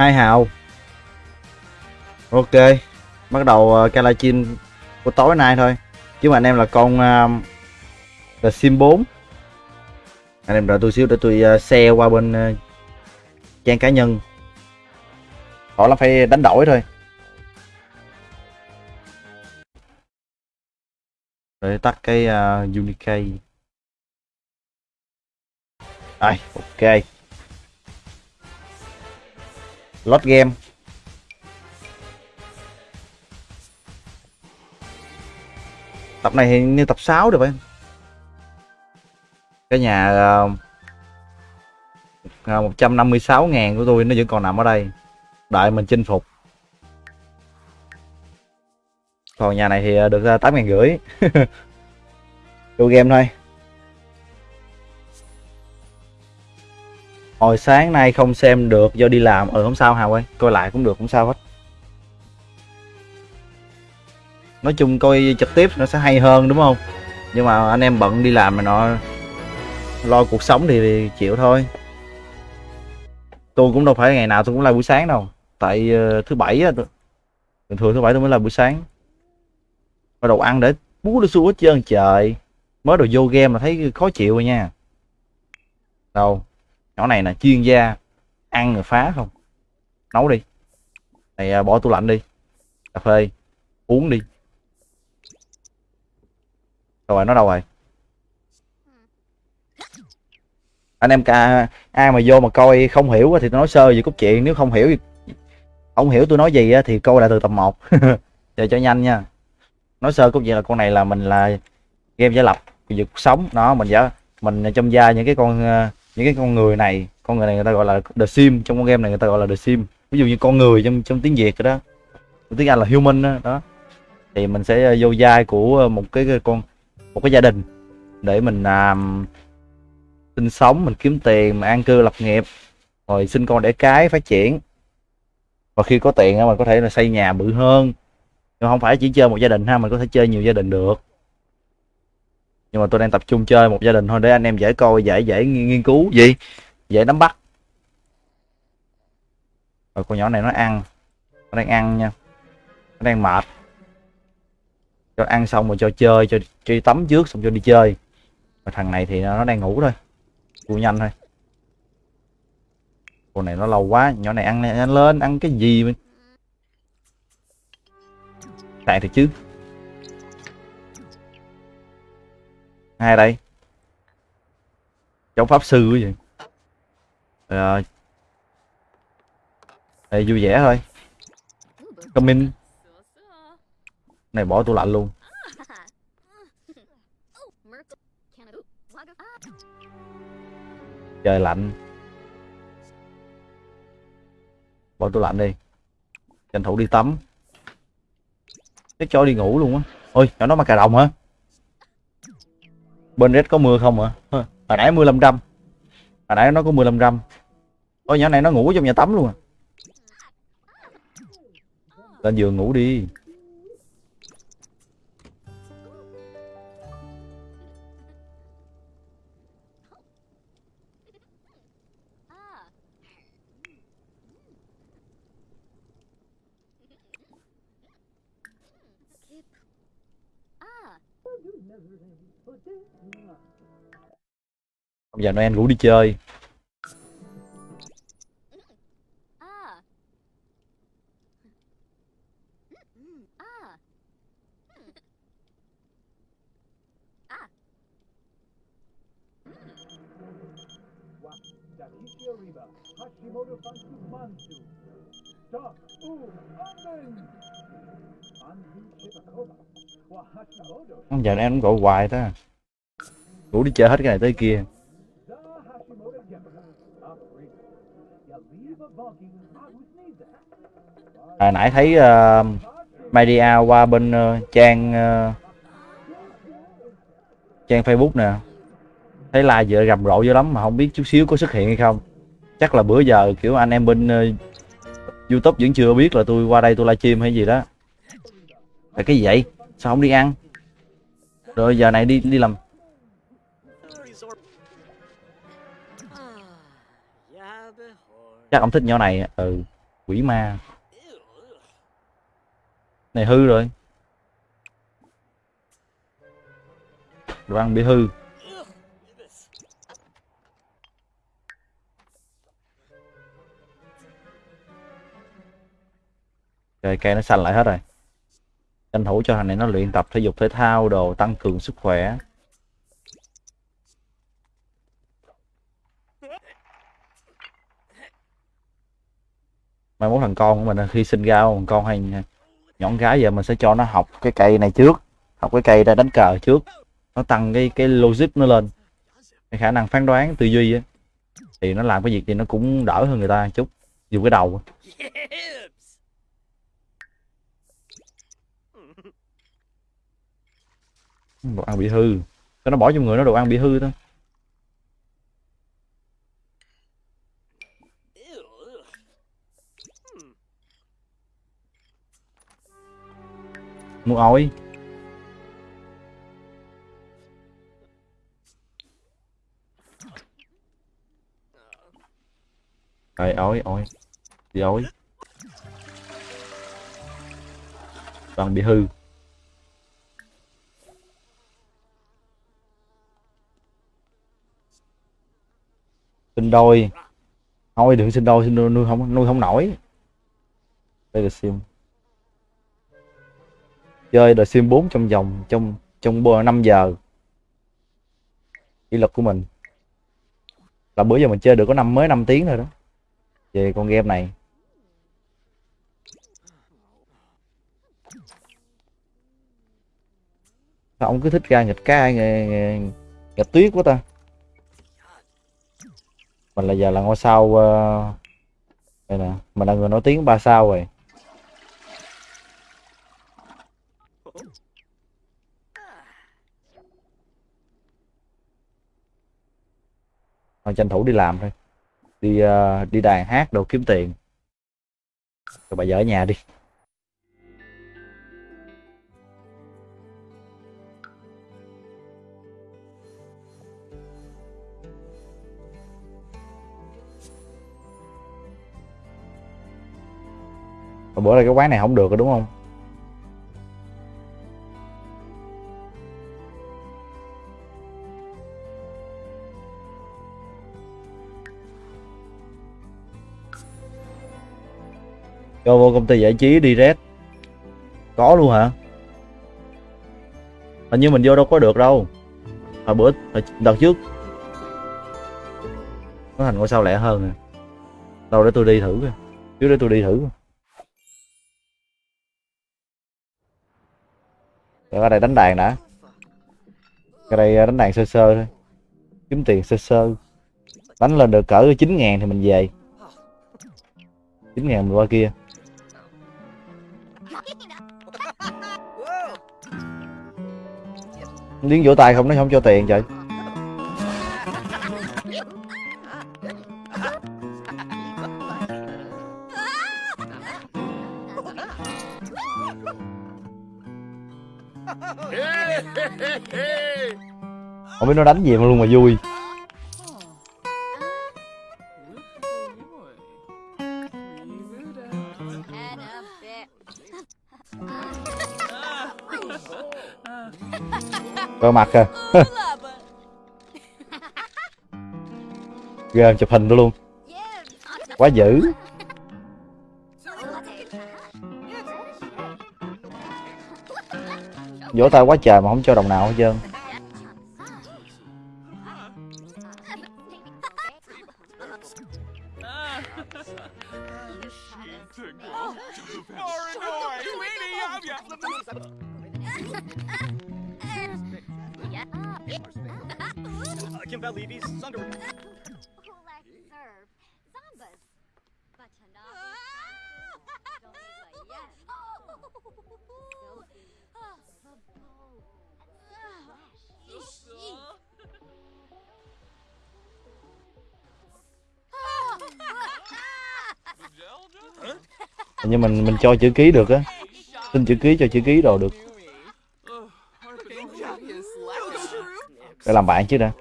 hai hào. Ok bắt đầu uh, cái của tối nay thôi. Chứ mà anh em là con uh, là sim 4 anh em đợi tôi xíu để tôi ờ, uh, xe qua bên uh, trang cá nhân. Họ là phải đánh đổi thôi. Để tắt cái uh, unikey ai ok lót game. Tập này hình như tập 6 được phải cái nhà ờ, ờ, uh, 156 ngàn của tôi nó vẫn còn nằm ở đây. Đợi mình chinh phục. Còn nhà này thì ờ, được ra tám ngàn rưỡi. Vô game thôi. Hồi sáng nay không xem được do đi làm. Ừ không sao hào ơi coi lại cũng được không sao hết. Nói chung coi trực tiếp nó sẽ hay hơn đúng không? Nhưng mà anh em bận đi làm mà nó lo cuộc sống thì, thì chịu thôi. Tôi cũng đâu phải ngày nào tôi cũng là buổi sáng đâu. Tại uh, thứ bảy á thường thường thứ bảy tôi mới là buổi sáng. Bắt đầu ăn để bú đi xuống hết trơn trời. Mới đồ vô game mà thấy khó chịu rồi nha. Đâu? Nhỏ này là chuyên gia ăn rồi phá không? Nấu đi. Này à, bỏ tủ lạnh đi. Cà phê, uống đi. Rồi, nó đâu rồi? Anh em ca, ai mà vô mà coi không hiểu thì tôi nói sơ về cốt truyện, nếu không hiểu không hiểu tôi nói gì thì coi lại từ tập 1 để cho nhanh nha. Nói sơ cốt truyện là con này là mình là game giả lập về cuộc sống. Nó mình giả mình trong gia những cái con à, những cái con người này con người này người ta gọi là the sim trong con game này người ta gọi là the sim. Ví dụ như con người trong trong tiếng việt đó. Tiếng anh là human đó, đó. thì mình sẽ ờ, vô vai của ờ, một cái con một cái gia đình để mình làm sinh sống mình kiếm tiền mình an cư lập nghiệp rồi sinh con để cái phát triển. Và khi có tiền mình có thể là xây nhà bự hơn. Nhưng không phải chỉ chơi một gia đình ha mình có thể chơi nhiều gia đình được nhưng mà tôi đang tập trung chơi một gia đình thôi để anh em dễ coi dễ dễ nghiên cứu. Gì? Dễ nắm bắt. Rồi con nhỏ này nó ăn. Nó đang ăn nha. Nó đang mệt. Cho ăn xong rồi cho chơi cho đi tắm trước xong cho đi chơi. Và thằng này thì nó đang ngủ thôi. Cua nhanh thôi. Con này nó lâu quá nhỏ này ăn ăn lên ăn cái gì mình? Tại thì chứ hai đây. Cháu pháp sư cái gì rồi đây vui vẻ thôi. Comment, này bỏ tủ lạnh luôn. Trời lạnh. Bỏ tủ lạnh đi. Tranh thủ đi tắm. Cái cho đi ngủ luôn á. Ôi nhỏ nó mà cà đồng hả? Bên red có mưa không hả? Hồi nãy mưa 500 hồi nãy nó có mưa 500 ôi, nhỏ này nó ngủ trong nhà tắm luôn à. Lên giường ngủ đi. Bây giờ Noel ngủ đi chơi. Giờ em gọi hoài ta ngủ đi chơi hết cái này tới kia. À, nãy thấy uh, media qua bên uh, trang uh, trang facebook nè. Thấy like giờ rầm rộ dữ lắm mà không biết chút xíu có xuất hiện hay không. Chắc là bữa giờ kiểu anh em bên uh, youtube vẫn chưa biết là tôi qua đây tôi livestream hay gì đó. Là cái gì vậy? Sao không đi ăn? Rồi giờ này đi đi làm chắc ông thích nhỏ này ừ quỷ ma. Này hư rồi. Đồ ăn bị hư. Rồi cây nó xanh lại hết rồi. Tranh thủ cho thằng này nó luyện tập thể dục thể thao đồ, tăng cường sức khỏe. Mai mốt thằng con của mình khi sinh ra, thằng con hay nhọn gái giờ mình sẽ cho nó học cái cây này trước, học cái cây ra đánh cờ trước. Nó tăng cái cái logic nó lên, cái khả năng phán đoán, tư duy ấy. thì nó làm cái việc gì nó cũng đỡ hơn người ta chút dùng cái đầu đồ ăn bị hư. Cho nó bỏ trong người nó đồ ăn bị hư thôi. Mua ổi. Rồi ơi ổi. Đi ổi. Toàn bị hư. Sinh đôi. Thôi, đừng sinh đôi sinh đôi, nuôi không nuôi không nổi. Đây là sim chơi The Sims 4 trong vòng trong trong 5 giờ. Kỷ luật của mình. Là bữa giờ mình chơi được có năm mới 5 tiếng rồi đó. Về con game này. Sao ông cứ thích ra nghịch ca nghịch tuyết quá ta? Mình là giờ là ngôi sao uh, đây nè mình là người nổi tiếng ba sao rồi. Thôi tranh thủ đi làm thôi. Đi uh, đi đàn hát đồ kiếm tiền. Rồi bà vợ ở nhà đi. Bữa nay cái quán này không được rồi đúng không? Cho vô công ty giải trí đi red. Có luôn hả? Hình như mình vô đâu có được đâu. Hồi bữa, hồi đợt trước. Nó thành ngôi sao lẻ hơn nè. Đâu để tôi đi thử coi. Trước để tôi đi thử Rồi ở đây đánh đàn đã. Cái đây ờ, đánh đàn sơ sơ thôi. Kiếm tiền sơ sơ. Đánh lên được cỡ 9 ngàn thì mình về. 9 ngàn mình qua kia. Liên vỗ tay không, nó không cho tiền trời. Không biết nó đánh gì mà luôn mà vui. Có mặt kìa Ghê chụp hình luôn. Quá dữ. Vỗ tay quá trời mà không cho đồng nào hết trơn. cho chữ ký được á. Xin chữ ký cho chữ ký đồ được. Để làm bạn chứ đã.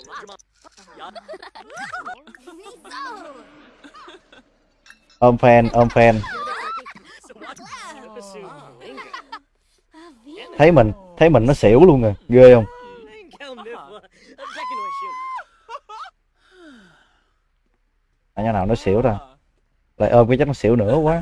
ôm fan ôm fan. Thấy mình thấy mình nó xỉu luôn rồi ghê không? À, nhà nào nó xỉu ra lại ôm cái chắc nó xỉu nữa quá.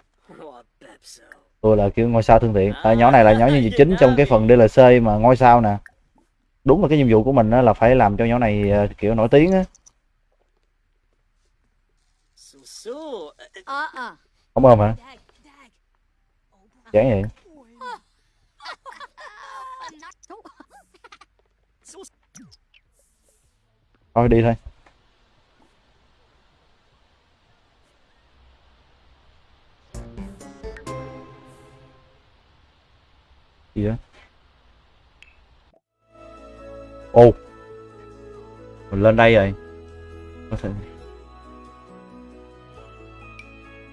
tôi là kiểu ngôi sao thân thiện à, nhỏ này là nhỏ nhân vật chính trong cái phần DLC mà ngôi sao nè. Đúng là cái nhiệm vụ của mình đó là phải làm cho nhỏ này ờ, kiểu nổi tiếng á. Không ôm hả? Chán vậy? Thôi đi thôi. Gì đó ô. Mình lên đây rồi. Có thể.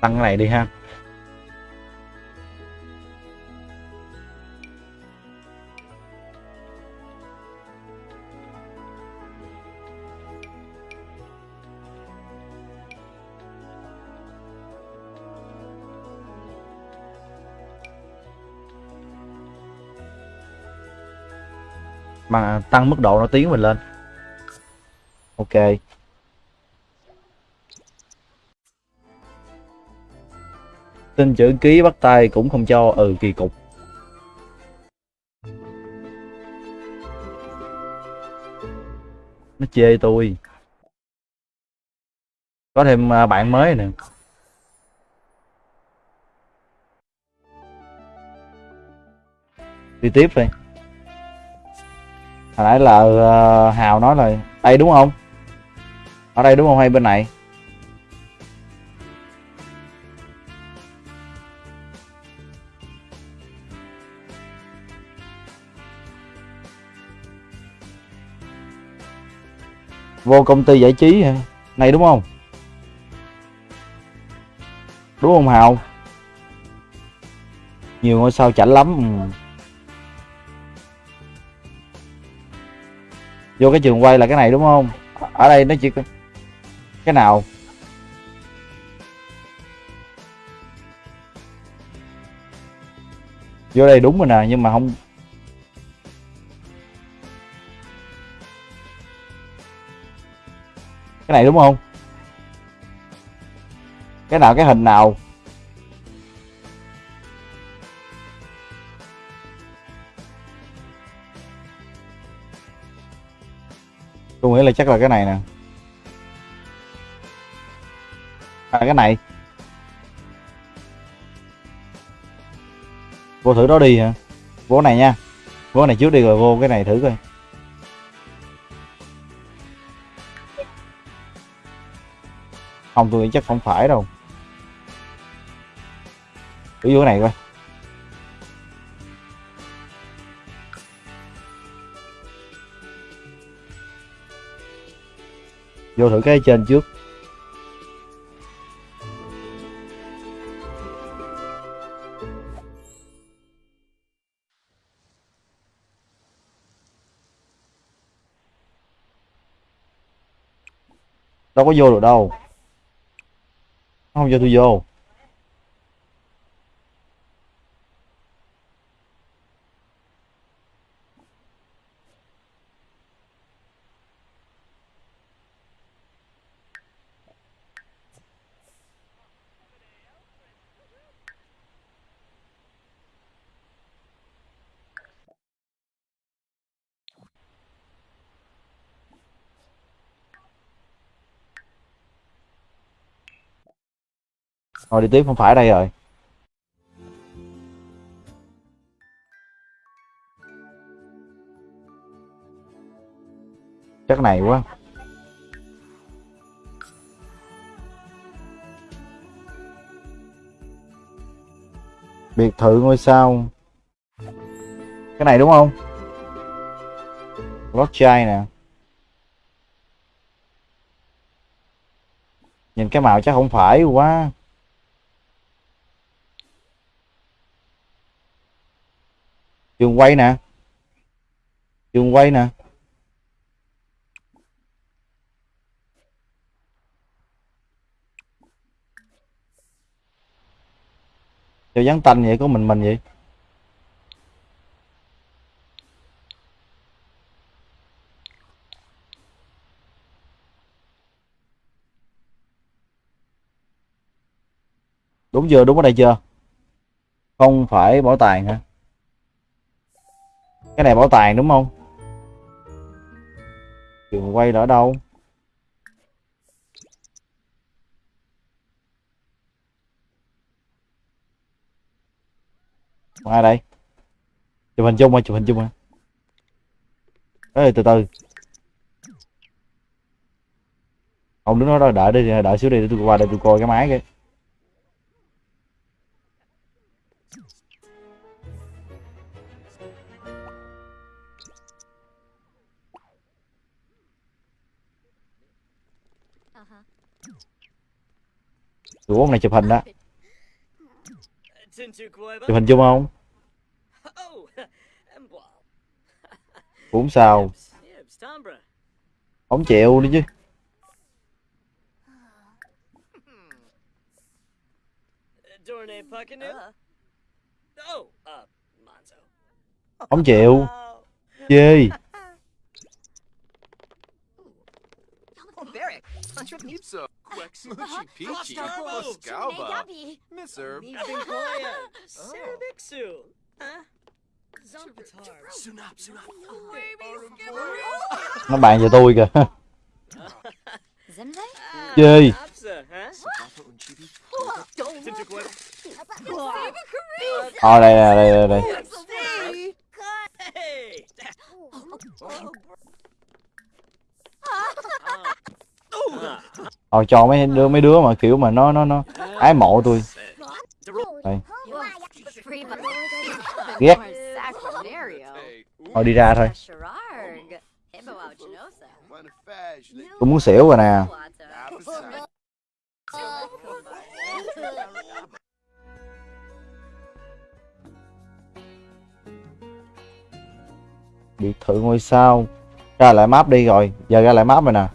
Tăng cái này đi ha. Mà tăng mức độ nổi tiếng mình lên. Ok. Tin chữ ký bắt tay cũng không cho ừ kỳ cục. Nó chê tôi. Có thêm à, bạn mới nè. Đi tiếp đi hồi nãy là uh, hào nói là đây đúng không? Ở đây đúng không hay bên này? Vô công ty giải trí hả? Này đúng không? Đúng không hào? Nhiều ngôi sao chảnh lắm. Ừ. vô cái trường quay là cái này đúng không? Ở đây nó chỉ cái nào? Vô đây đúng rồi nè, nhưng mà không. Cái này đúng không? Cái nào, cái hình nào? Tôi nghĩ là chắc là cái này nè. À cái này. Vô thử đó đi hả? Vô này nha. Vô này trước đi rồi vô cái này thử coi. Không, tôi nghĩ chắc không phải đâu. Thử vô cái này coi. Vô thử cái trên trước. Đâu có vô được đâu. Không cho tôi vô. Thôi đi tiếp, không phải đây rồi. Chắc này quá. Biệt thự ngôi sao. Cái này đúng không? Lót chai nè. Nhìn cái màu chắc không phải quá. Trường quay nè. Trường quay nè. Cho dán tanh vậy, có mình mình vậy? Đúng chưa? Đúng ở đây chưa? Không phải bảo tàng hả? Cái này bảo tàng đúng không? Trường quay ở đâu? Còn ai đây. Chụp hình chung mà, chụp hình chung mà. Ê, từ từ. Ông đứng đó đợi đi, đợi xíu đi, để tôi qua đây tôi coi cái máy kìa tụi bốn này chụp hình đó. Chụp hình chung không? Cũng sao? Không chịu đi chứ. Không chịu. Chê. Pizza, Quack Smoochy Peachy, Scalba, Misser, Sunap, Sunap. nó bàn cho tôi kìa. Chibi. ờ đây đây đây đây, đây ờ cho mấy đứa mấy đứa mà kiểu mà nó nó nó ái mộ tôi. Đây. Ghét. Thôi đi ra thôi. Tôi muốn xỉu rồi nè. Biệt thự ngôi sao. Ra lại map đi rồi. Giờ ra lại map rồi nè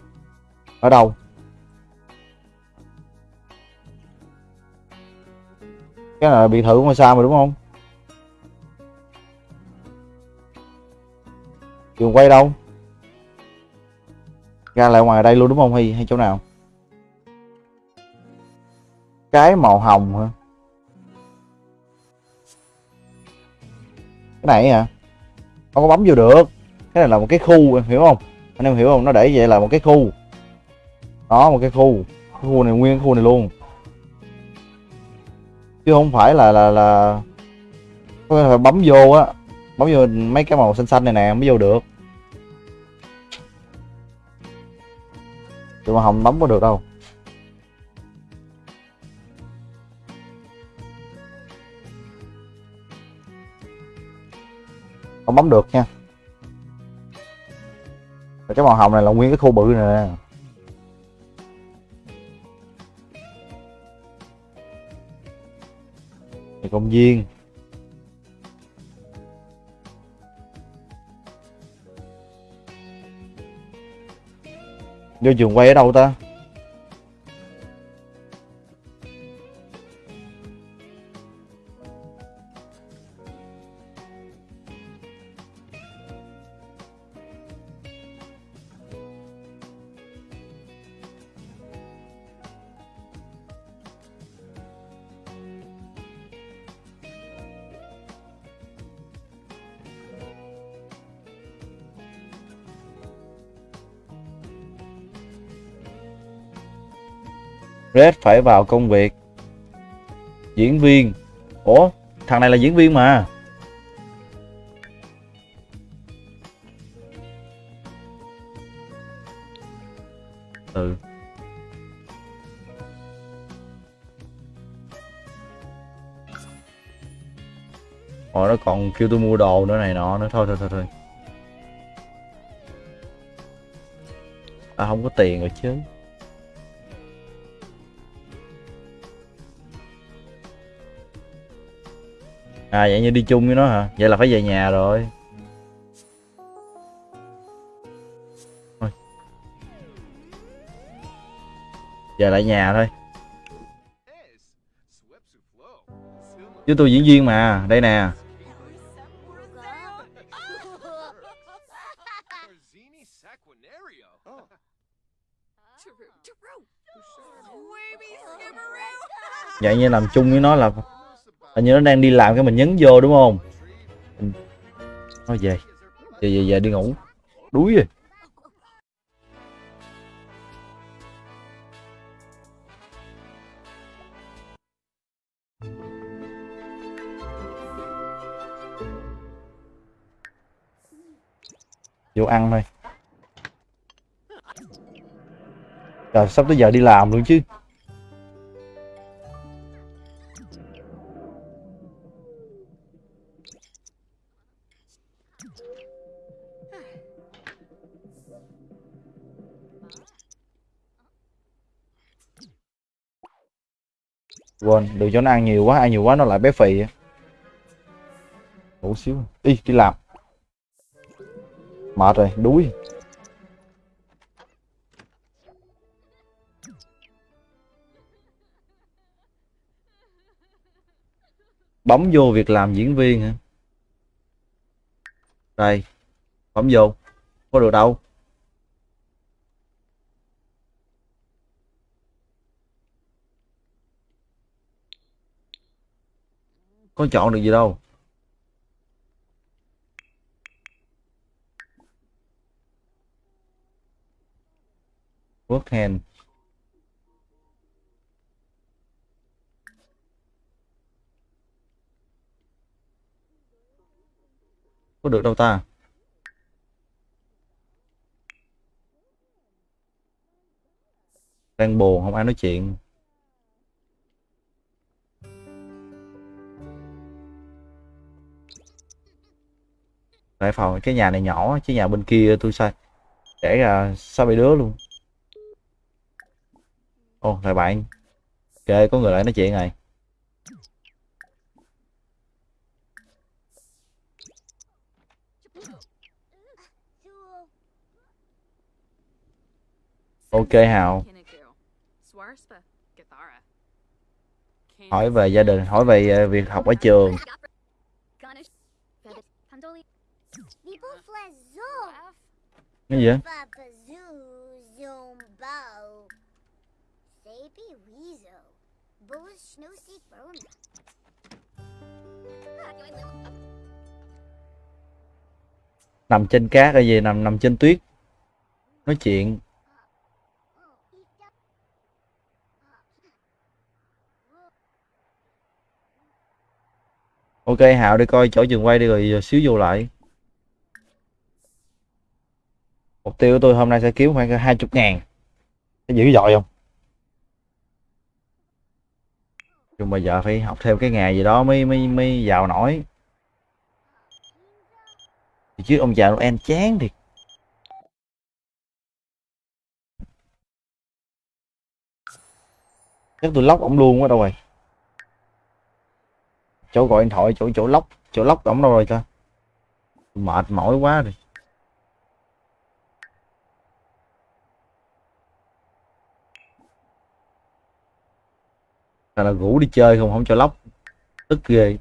ở đâu? Cái này là biệt thự ngôi sao mà đúng không? Trường quay đâu? Ra lại ngoài đây luôn đúng không? Hay hay chỗ nào? Cái màu hồng hả? Cái này hả? Không có bấm vô được. Cái này là một cái khu, hiểu không? Anh em hiểu không? Nó để vậy là một cái khu đó một cái khu cái khu này nguyên, cái khu này luôn. Chứ không phải là là là có thể phải bấm vô á, bấm vô mấy cái màu xanh xanh này nè mới vô được. Tụi mà hồng bấm có được đâu. Không bấm được nha. Cái màu hồng này là nguyên cái khu bự này nè. Công viên. Vô trường quay ở đâu ta? Red phải vào công việc. Diễn viên. Ủa, thằng này là diễn viên mà. Ừ. Rồi nó còn kêu tôi mua đồ nữa này nọ nữa. Thôi thôi thôi thôi. À không có tiền rồi chứ. À vậy như đi chung với nó hả? Vậy là phải về nhà rồi. Thôi. Lại nhà thôi. Chứ tôi diễn viên mà, đây nè. Vậy như làm chung với nó là hình như nó đang đi làm cái mình nhấn vô đúng không? Mình- Thôi về, về về về đi ngủ. Đuối rồi. Vô ăn thôi. Rồi sắp tới giờ đi làm luôn chứ. Quên, đừng cho nó ăn nhiều quá, ăn nhiều quá nó lại bé phì ngủ xíu. Đi đi làm. Mệt rồi, đuối. Bấm vô việc làm diễn viên hả? Đây, bấm vô. Có được đâu? Có chọn được gì đâu. Work hand. Có được đâu ta? Đang buồn, không ai nói chuyện. Tại phòng, cái nhà này nhỏ chứ nhà bên kia tôi sai. Để ra sao bị đứa luôn. Ô lại bạn. Ok có người lại nói chuyện này. Ok, hào. Hỏi về gia đình, hỏi về ờ, việc học ở trường cái gì nằm trên cát hay gì? Nằm nằm trên tuyết. Nói chuyện. Ok hào đi coi chỗ trường quay đi rồi xíu vô lại mục tiêu của tôi hôm nay sẽ kiếm khoảng hai chục ngàn. Có dữ dội không? Nhưng mà giờ phải học thêm cái nghề gì đó mới mới mới giàu nổi. Thì chứ ông già Noel chán thiệt chắc tôi lóc ổng luôn quá đâu rồi. Chỗ gọi điện thoại, chỗ chỗ lóc chỗ lóc ổng đâu rồi ta? Mệt mỏi quá rồi. Là ngủ đi chơi không? Không cho lóc. Tức ghê.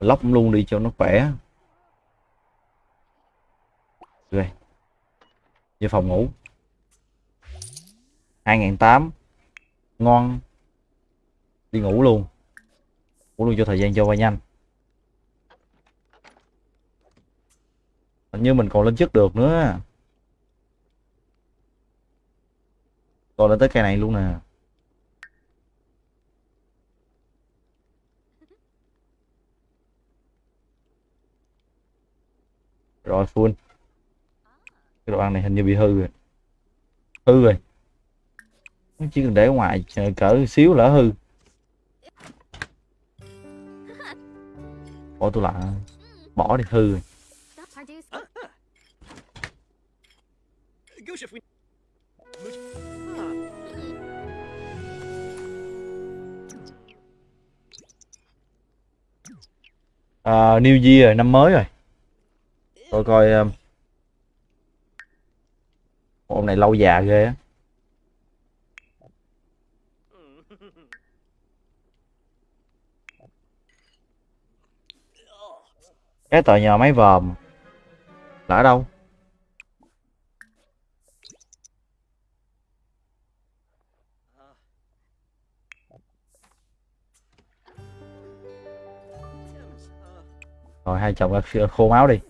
Lóc luôn đi cho nó khỏe. Rồi về phòng ngủ. hai ngàn tám. Ngon. Đi ngủ luôn. Ngủ luôn cho thời gian cho qua nhanh. Hình như mình còn lên chức được nữa. Còn lên tới cây này luôn nè. Rồi full. Cái đồ ăn này hình như bị hư rồi. Hư rồi. Nó chỉ cần để ngoài ờ, cỡ xíu lỡ hư. Bỏ tôi lại bỏ đi hư rồi. uh, New Year năm mới rồi tôi coi ờ, hôm ông này lâu già ghê á. Cái tòa nhà máy vòm. Là ở đâu? Rồi, hai chồng khô máu đi.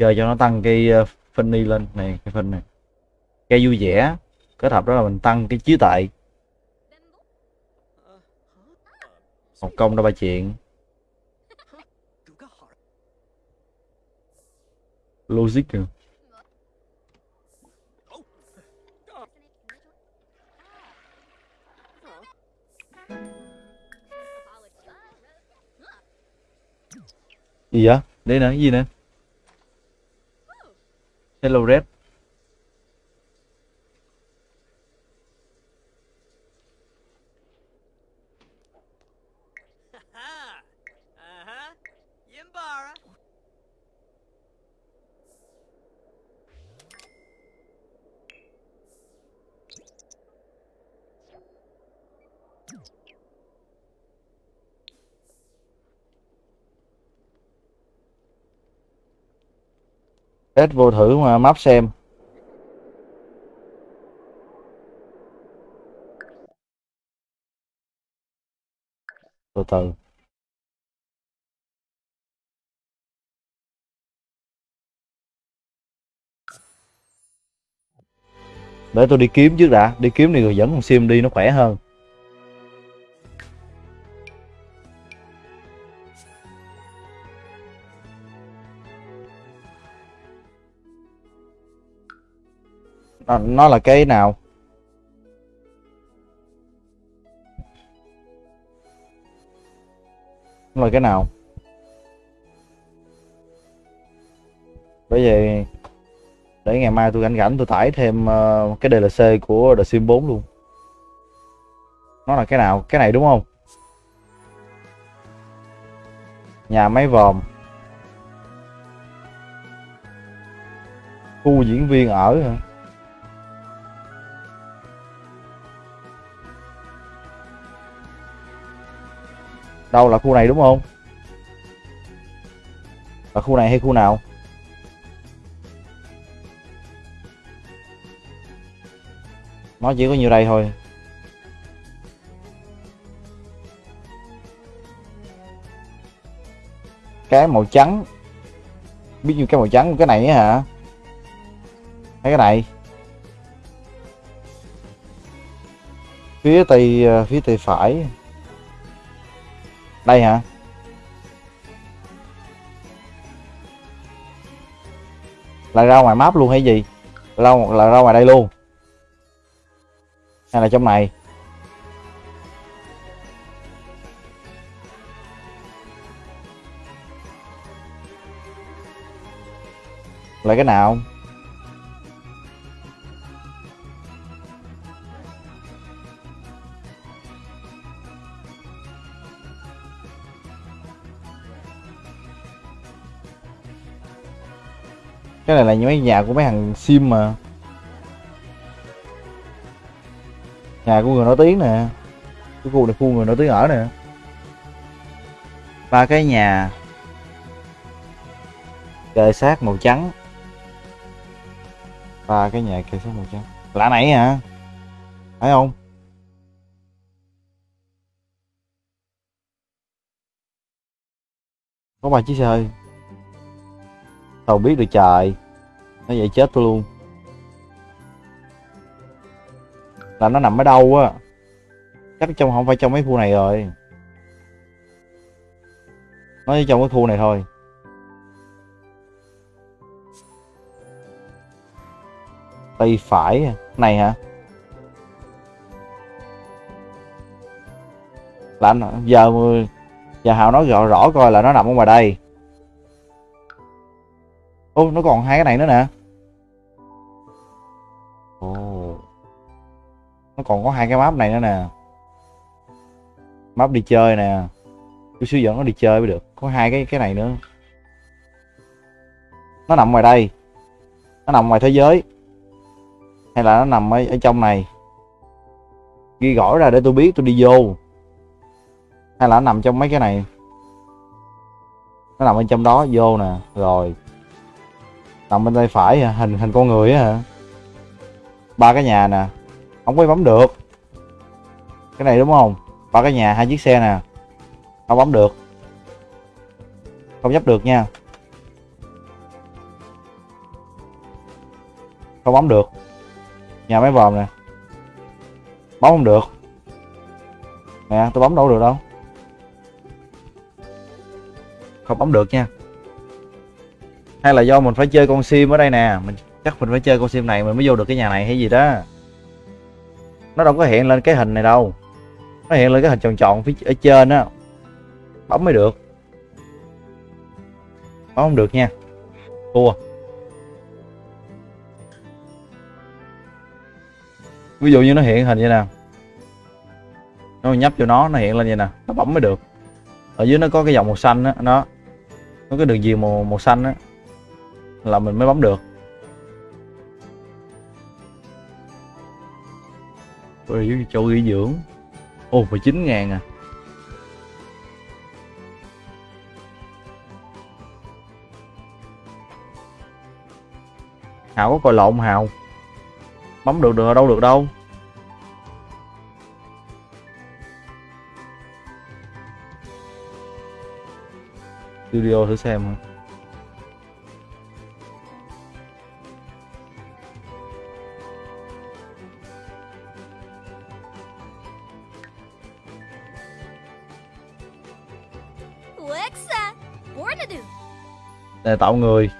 Chơi cho nó tăng cái ờ, phân đi lên. Này, cái phân này. Cây vui vẻ, kết hợp đó là mình tăng cái trí tuệ một công đó ba chuyện. Logic nữa. gì vậy? Đây nè, cái gì nè? Hello red. Test vô thử mà map xem. Từ từ. Để tôi đi kiếm trước đã. Đi kiếm thì người dẫn con sim đi, nó khỏe hơn. Nó, nó là cái nào? Nó là cái nào? Bởi vậy để ngày mai tôi rảnh rảnh tôi tải thêm ờ, cái DLC của The Sims 4 luôn. Nó là cái nào? Cái này đúng không? Nhà máy vòm. Khu diễn viên ở hả? Đâu là khu này đúng không? Là khu này hay khu nào? Nó chỉ có nhiêu đây thôi. Cái màu trắng. Biết nhiêu cái màu trắng cái này hả? Thấy cái này? Phía tây à, phía tây phải đây hả? Là ra ngoài map luôn hay gì? Là, là ra ngoài đây luôn. Hay là trong này? Là cái nào? Cái này là mấy nhà của mấy thằng sim mà. Nhà của người nổi tiếng nè. Cái khu này khu người nổi tiếng ở nè. Ba cái nhà. Kê sát màu trắng. Ba cái nhà kê sát màu trắng. Lạ nãy hả? Phải không? Có ba chiếc xe hơi. Tàu biết được trời nó vậy chết tôi luôn. Là nó nằm ở đâu á? Chắc trong không phải trong mấy khu này rồi. Nó chỉ trong cái khu này thôi. Tay phải này hả? Là anh giờ giờ hào nói rõ rõ coi là nó nằm ở ngoài đây. Ô, nó còn hai cái này nữa nè nó còn có hai cái map này nữa nè. Map đi chơi nè. Chú sử dụng nó đi chơi mới được. Có hai cái cái này nữa. Nó nằm ngoài đây. Nó nằm ngoài thế giới. Hay là nó nằm ở, ở trong này? Ghi gõ ra để tôi biết tôi đi vô. Hay là nó nằm trong mấy cái này? Nó nằm bên trong đó vô nè. Rồi. Nằm bên tay phải hả? hình hình con người á hả? Ba cái nhà nè. Không có bấm được. Cái này đúng không? Ba cái nhà, hai chiếc xe nè. Không bấm được. Không nhấp được nha. Không bấm được. Nhà máy vòm nè. Bấm không được. Nè, tôi bấm đâu được đâu. Không bấm được nha. Hay là do mình phải chơi con sim ở đây nè. Mình chắc mình phải chơi con sim này mình mới vô được cái nhà này hay gì đó. Nó đâu có hiện lên cái hình này đâu. Nó hiện lên cái hình tròn tròn phía ở trên á. Bấm mới được. Bấm không được nha. Thua. Ví dụ như nó hiện hình vậy nè. Nó nhấp vô nó nó hiện lên vậy nè. Nó bấm mới được. Ở dưới nó có cái dòng màu xanh á nó có cái đường viền màu màu xanh á. Là mình mới bấm được. Ôi, chỗ nghỉ dưỡng. Ồ, 19 ngàn à. Hào có coi lộn Hào? Bấm được được đâu được đâu. Studio thử xem Để tạo người.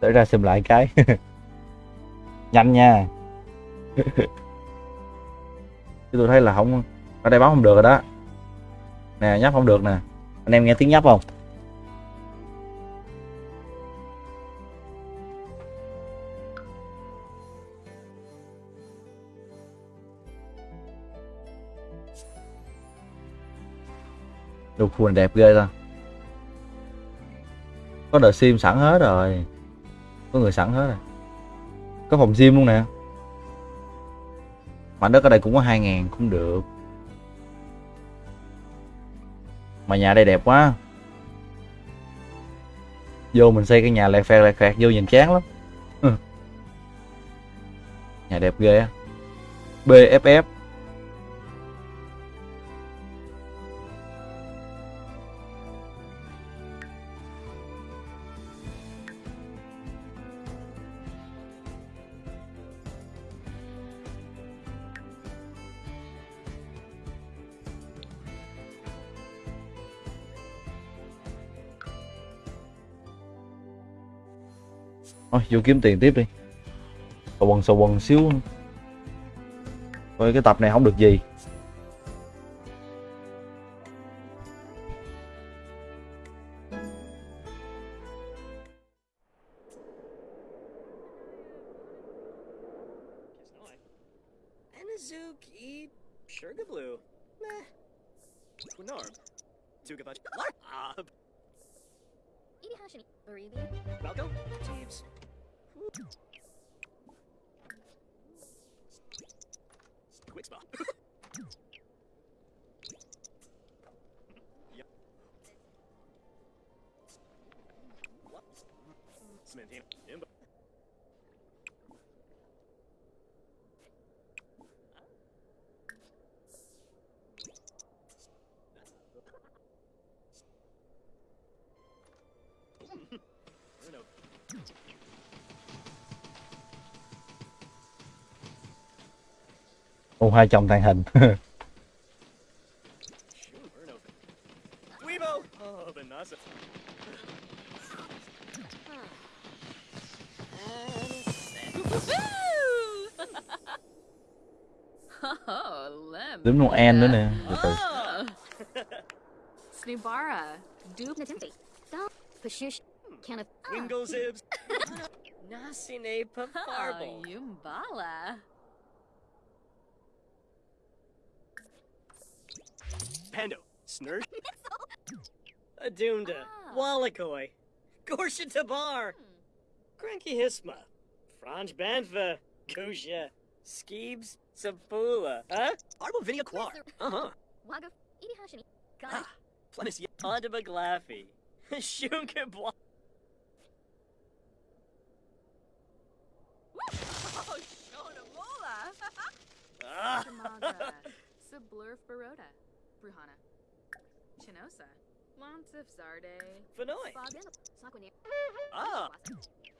Tới ra xem lại cái. Nhanh nha. chứ tôi thấy là không ở đây bấm không được rồi đó. Nè, nhấp không được nè. Anh em nghe tiếng nhấp không? Đồ phùn đẹp ghê ta. Có đợt sim sẵn hết rồi. Có người sẵn hết rồi. Có phòng sim luôn nè mảnh đất ở đây cũng có 2 ngàn cũng được. Mà nhà đây đẹp quá. Vô mình xây cái nhà lẹt phẹt lẹt phẹt, vô nhìn chán lắm. Ừ. nhà đẹp ghê á. BFF thôi, vô kiếm tiền tiếp đi. Sầu quần sầu quần xíu. Coi cái tập này không được gì. Ô hai chồng tàng hình. Đúng Noel nữa nè. Từ từ. Oh. Snibara, Dub Natimti, Dub Pashish, Canopy Can of. Zibs. Nasine Oh, paparble. Yumbala. Pando. Snurf. Adunda. Ah. Wallakoi. Gorsha Tabar. Cranky Hisma. Franj Banfa. Kusha. Skeebs. Sapula. Huh? Arbo Vinia Quar. Uh huh. Waga. Idi Hashini. Got Ah. Plenis Adaba Glaffy. Shunka Oh, Shonamola. Ah. Tamaga. Sublurf Baroda. Bruhana. Chinosa. Lonsif Zarde. Fenoy. Ah.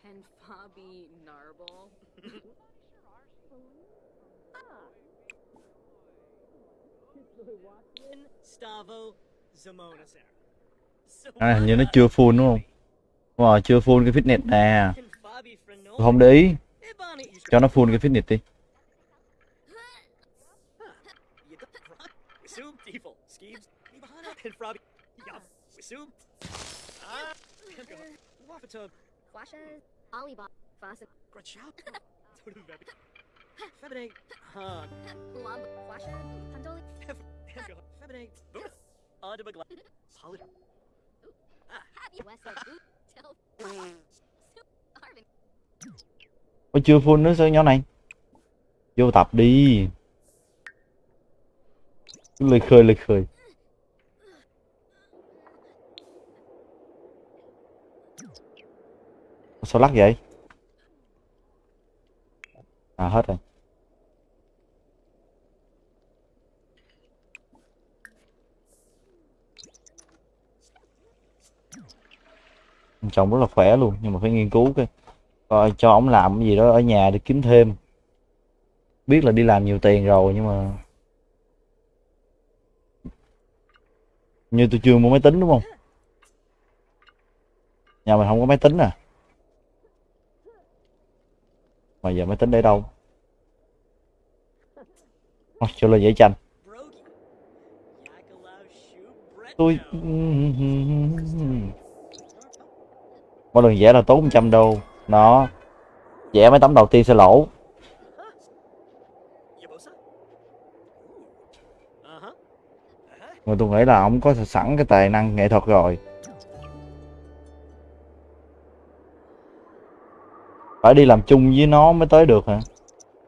And Fabi Narble. Stavo Zamona à, hình như nó chưa full đúng không Wow, chưa full cái fitness nè à. tôi không để ý cho nó full cái fitness đi Ôi, chưa full nữa sao, nhỏ này? Vô tập đi. Lời khơi lời khơi. Sao lắc vậy? À hết rồi. Ông chồng rất là khỏe luôn, nhưng mà phải nghiên cứu cái coi cho ổng làm cái gì đó ở nhà để kiếm thêm. Biết là đi làm nhiều tiền rồi nhưng mà như tôi chưa mua máy tính đúng không? Nhà mình không có máy tính à? Mà giờ máy tính để đâu? Oh, cho lên dễ tranh. Tôi mỗi lần vẽ là tốn 100 đô nó vẽ mấy tấm đầu tiên sẽ lỗ mà tôi nghĩ là ông có sẵn cái tài năng nghệ thuật rồi. Phải đi làm chung với nó mới tới được hả?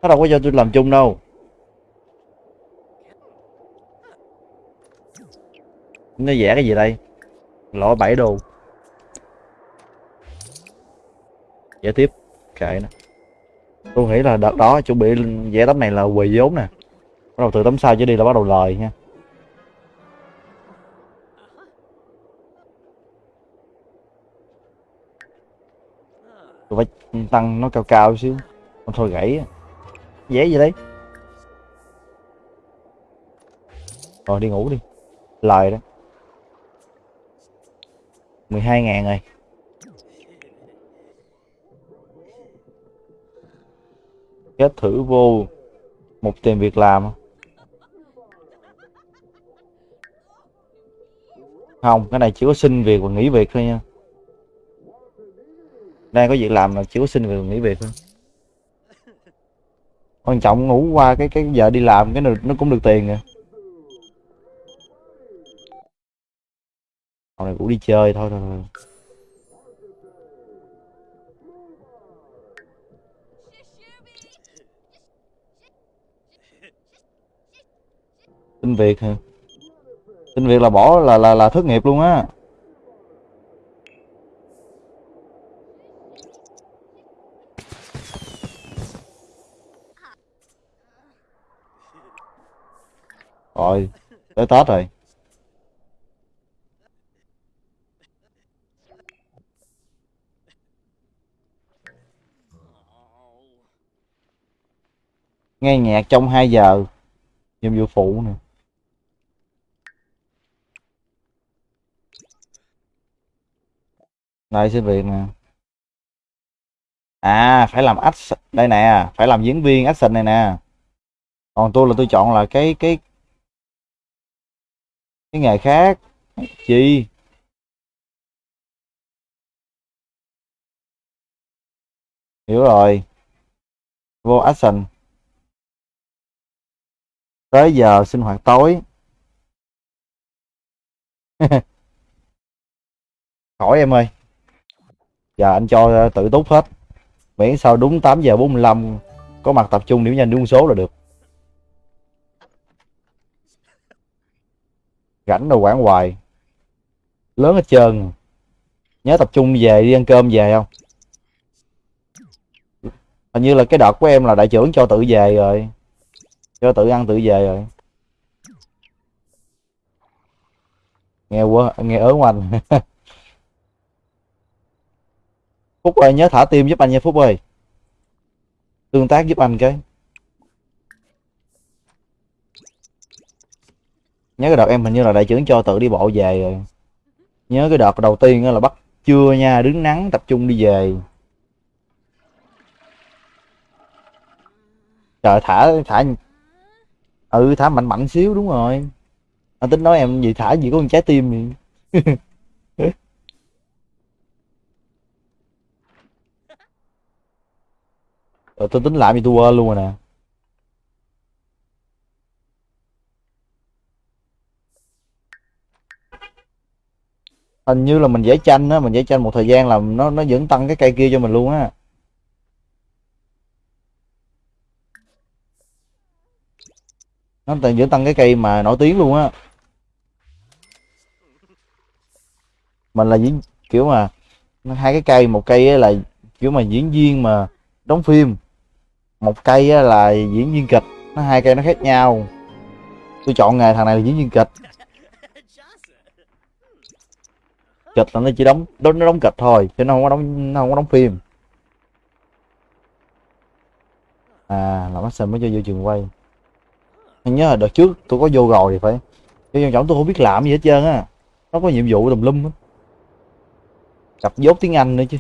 Nó đâu có cho tôi làm chung đâu. Nó vẽ cái gì đây? Lỗ 7 đô vẽ tiếp. Kệ nè. Tôi nghĩ là đợt đó chuẩn bị vẽ tấm này là quỳ vốn nè. Bắt đầu từ tấm sau trở đi là bắt đầu lời nha. Tôi phải tăng nó cao cao xíu. Không thôi gãy. Dễ gì đấy rồi đi ngủ đi. Lời đó. 12 ngàn rồi. Kết thử vô một tìm việc làm. Không cái này chỉ có xin việc và nghỉ việc thôi nha. Đang có việc làm mà chỉ có xin việc và nghỉ việc thôi. Quan trọng ngủ qua cái cái giờ đi làm cái nó, nó cũng được tiền rồi. Hôm này cũng đi chơi thôi thôi, thôi. Xin việc hả? Xin việc là bỏ, là là là thất nghiệp luôn á. Rồi, tới tết rồi. Nghe nhạc trong 2 giờ, nhiệm vụ phụ nè. Đây, xin việc nè. À phải làm action đây nè, phải làm diễn viên action này nè. Còn tôi là tôi chọn là cái cái cái nghề khác. Chi hiểu rồi. Vô action tới giờ sinh hoạt tối. Khỏi em ơi giờ anh cho tự túc hết. Miễn sao đúng 8 giờ 45 có mặt tập trung điểm nhanh đúng số là được. Rảnh đồ quản hoài. Lớn hết trơn. Nhớ tập trung về đi ăn cơm về không? Hình như là cái đợt của em là đại trưởng cho tự về rồi. Cho tự ăn tự về rồi. Nghe quá, nghe ớn anh. phúc ơi, nhớ thả tim giúp anh nha phúc ơi. Tương tác giúp anh cái. Nhớ cái đợt em hình như là đại trưởng cho tự đi bộ về rồi. Nhớ cái đợt đầu tiên là bắt trưa nha, đứng nắng tập trung đi về. Trời, thả thả. Ừ thả mạnh mạnh xíu, đúng rồi. Anh tính nói em gì thả gì có con trái tim gì rồi tôi tính lại gì tôi quên luôn rồi nè. Hình như là mình vẽ tranh á, mình vẽ tranh một thời gian là nó nó vẫn tăng cái cây kia cho mình luôn á. Nó tự vẫn tăng cái cây mà nổi tiếng luôn á. Mình là diễn, kiểu mà, hai cái cây, một cây là, kiểu mà diễn viên mà đóng phim một cây là diễn viên kịch, nó hai cây nó khác nhau. Tôi chọn nghề thằng này là diễn viên kịch. Kịch là nó chỉ đóng, nó đóng kịch thôi, chứ nó không có đóng, nó không có đóng phim. À là action mới cho vô trường quay. Anh nhớ là đợt trước tôi có vô rồi thì phải. Chứ quan trọng tôi không biết làm gì hết trơn á. Nó có nhiệm vụ tùm lum á. Cặp dốt tiếng anh nữa chứ.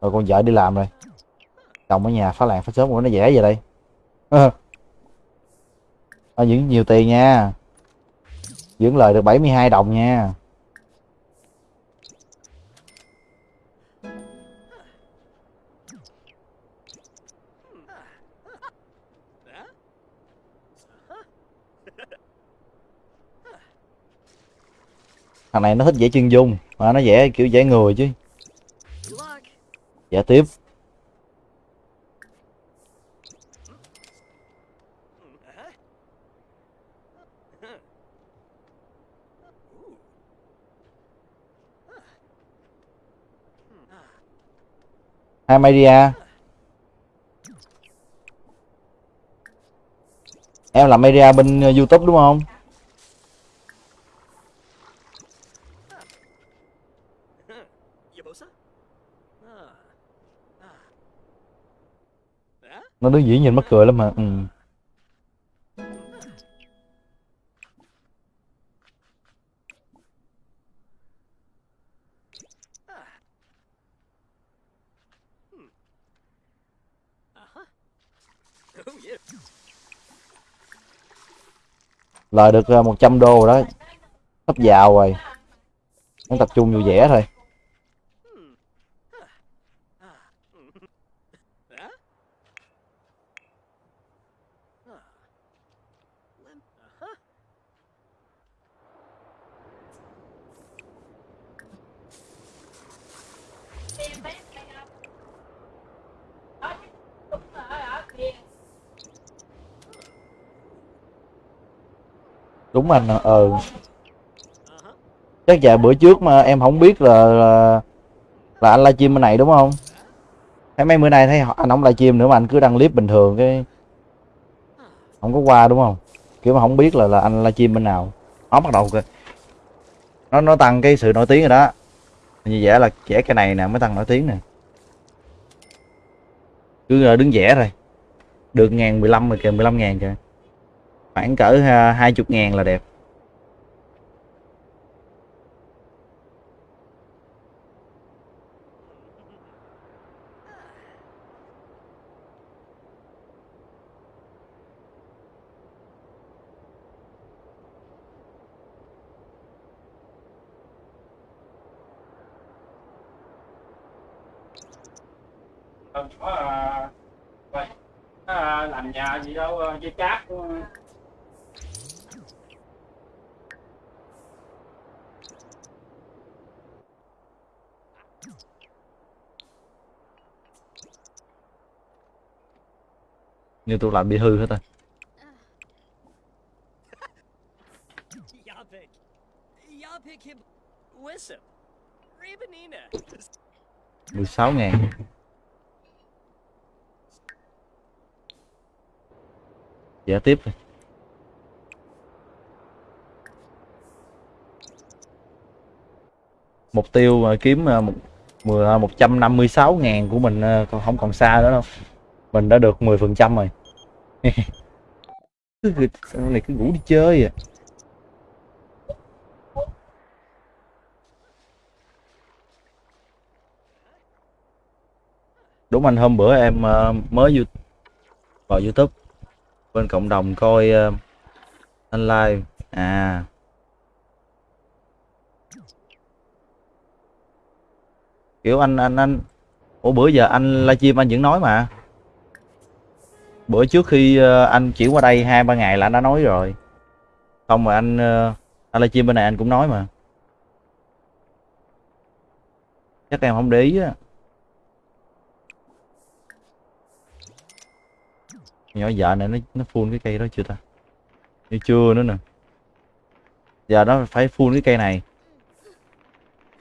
Rồi con vợ đi làm rồi trồng ở nhà phá làng phá sớm của nó dễ về đây? Ờ. À, dưỡng nhiều tiền nha. Dưỡng lời được 72 đồng nha. Thằng này nó thích vẽ chân dung mà nó vẽ kiểu vẽ người chứ. Dễ vẽ tiếp. Hai media em làm media bên ờ, youtube đúng không nó đứng dĩ nhìn mắc cười lắm mà ừ. Lời được à, 100 đô rồi đó. Sắp giàu rồi. Nó tập trung vui vẻ thôi Huh? Ah. Lem- uh-huh đúng anh ờ. Ừ. Chắc dạ bữa trước mà em không biết là là, là anh livestream bên này đúng không? Thấy mấy bữa nay thấy anh không livestream nữa mà anh cứ đăng clip bình thường cái không có qua đúng không? Kiểu mà không biết là là anh livestream bên nào. Nó bắt đầu kìa. Nó nó tăng cái sự nổi tiếng rồi đó. Như vậy là vẽ cái này nè mới tăng nổi tiếng nè. Cứ ờ, đứng vẽ rồi được ngàn mười lăm rồi kìa mười lăm ngàn kìa khoảng cỡ à, hai chục ngàn là đẹp. Ờ, có à, à, làm nhà gì đâu dây cáp như tôi làm bị hư hết rồi. Mười sáu ngàn. Giả tiếp thôi. Mục tiêu mà kiếm à, một mười- à, 156 ngàn của mình à, còn không còn xa nữa đâu. Mình đã được 10% rồi. Cứ sao này cứ ngủ đi chơi à. Đúng anh hôm bữa em ờ, mới vào YouTube. Bên cộng đồng coi ờ, anh live à. Kiểu anh anh anh ủa, bữa giờ anh livestream anh vẫn nói mà bữa trước khi ờ, anh chuyển qua đây hai, ba ngày là anh đã nói rồi. Không mà anh ờ, anh live stream bên này anh cũng nói mà. Chắc em không để ý á. Nhỏ vợ này nó nó phun cái cây đó chưa ta? Như chưa nữa nè. Giờ nó phải phun cái cây này.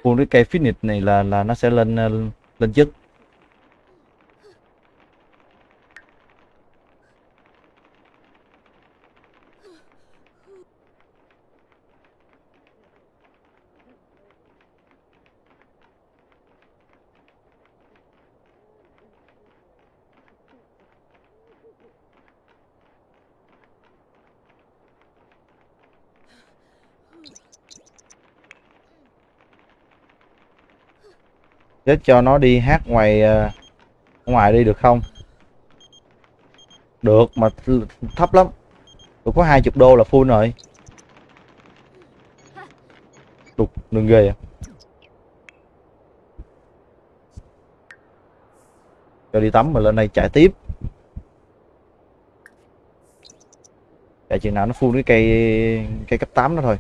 Phun cái cây finish này là là nó sẽ lên ờ, lên chất. Chết cho nó đi hát ngoài ờ, ngoài đi được không? Được, mà thấp lắm. Tôi có hai chục đô là full rồi. Đục, đừng ghê à cho đi tắm mà lên đây chạy tiếp. Chạy chừng nào nó full cái cây cây cấp 8 đó thôi.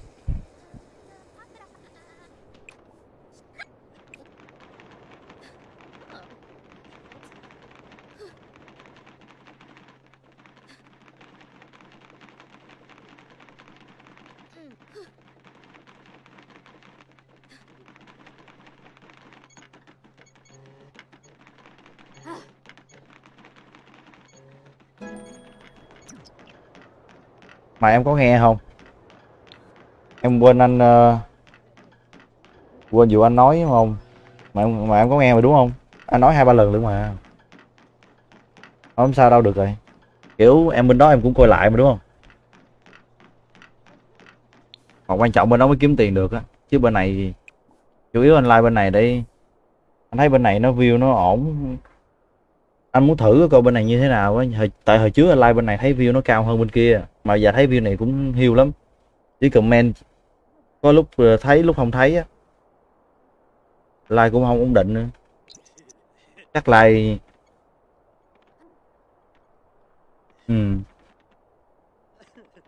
Mà em có nghe không? Em quên anh uh, quên dù anh nói không? Mà em, mà em có nghe mà đúng không? Anh nói hai ba lần luôn mà. Không sao đâu được rồi. Kiểu em bên đó em cũng coi lại mà đúng không? Còn quan trọng bên đó mới kiếm tiền được á. Chứ bên này chủ yếu anh like bên này đi, anh thấy bên này nó view nó ổn anh muốn thử coi bên này như thế nào á. Tại hồi trước anh like bên này thấy view nó cao hơn bên kia, mà giờ thấy view này cũng hiu lắm. Chỉ comment có lúc ờ, thấy, lúc không thấy á. Like cũng không ổn định nữa. Chắc like ừ.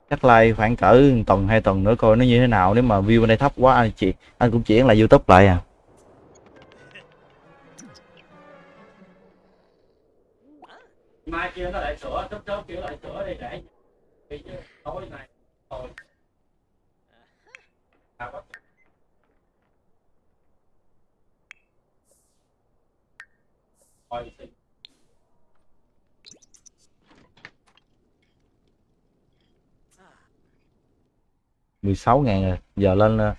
Chắc like khoảng cỡ tuần, hai tuần nữa coi nó như thế nào. Nếu mà view bên đây thấp quá, anh chị anh cũng chuyển lại youtube lại à. Mai kia nó lại sửa chớp chớp kiểu lại sửa đi để bị tối này rồi à, có- Rồi, thì 16 ngàn rồi giờ lên à,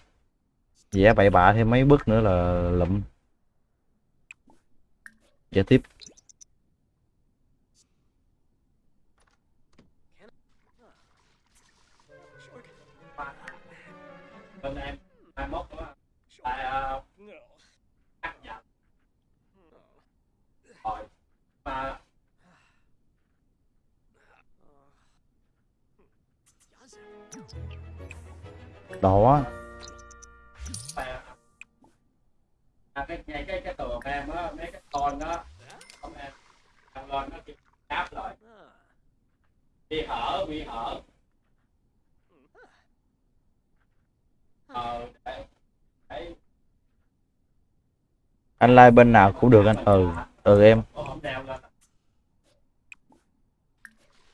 vẽ bậy bạ thêm mấy bước nữa là lụm. Vẽ tiếp. Tại ờ, cắt giận rồi mà đó à, à, cái cái cái cái tường em á mấy cái con đó không em thằng lên nó kêu đáp lại. Bị hở bị hở. Ờ để anh like bên nào cũng được anh. Ừ ừ em.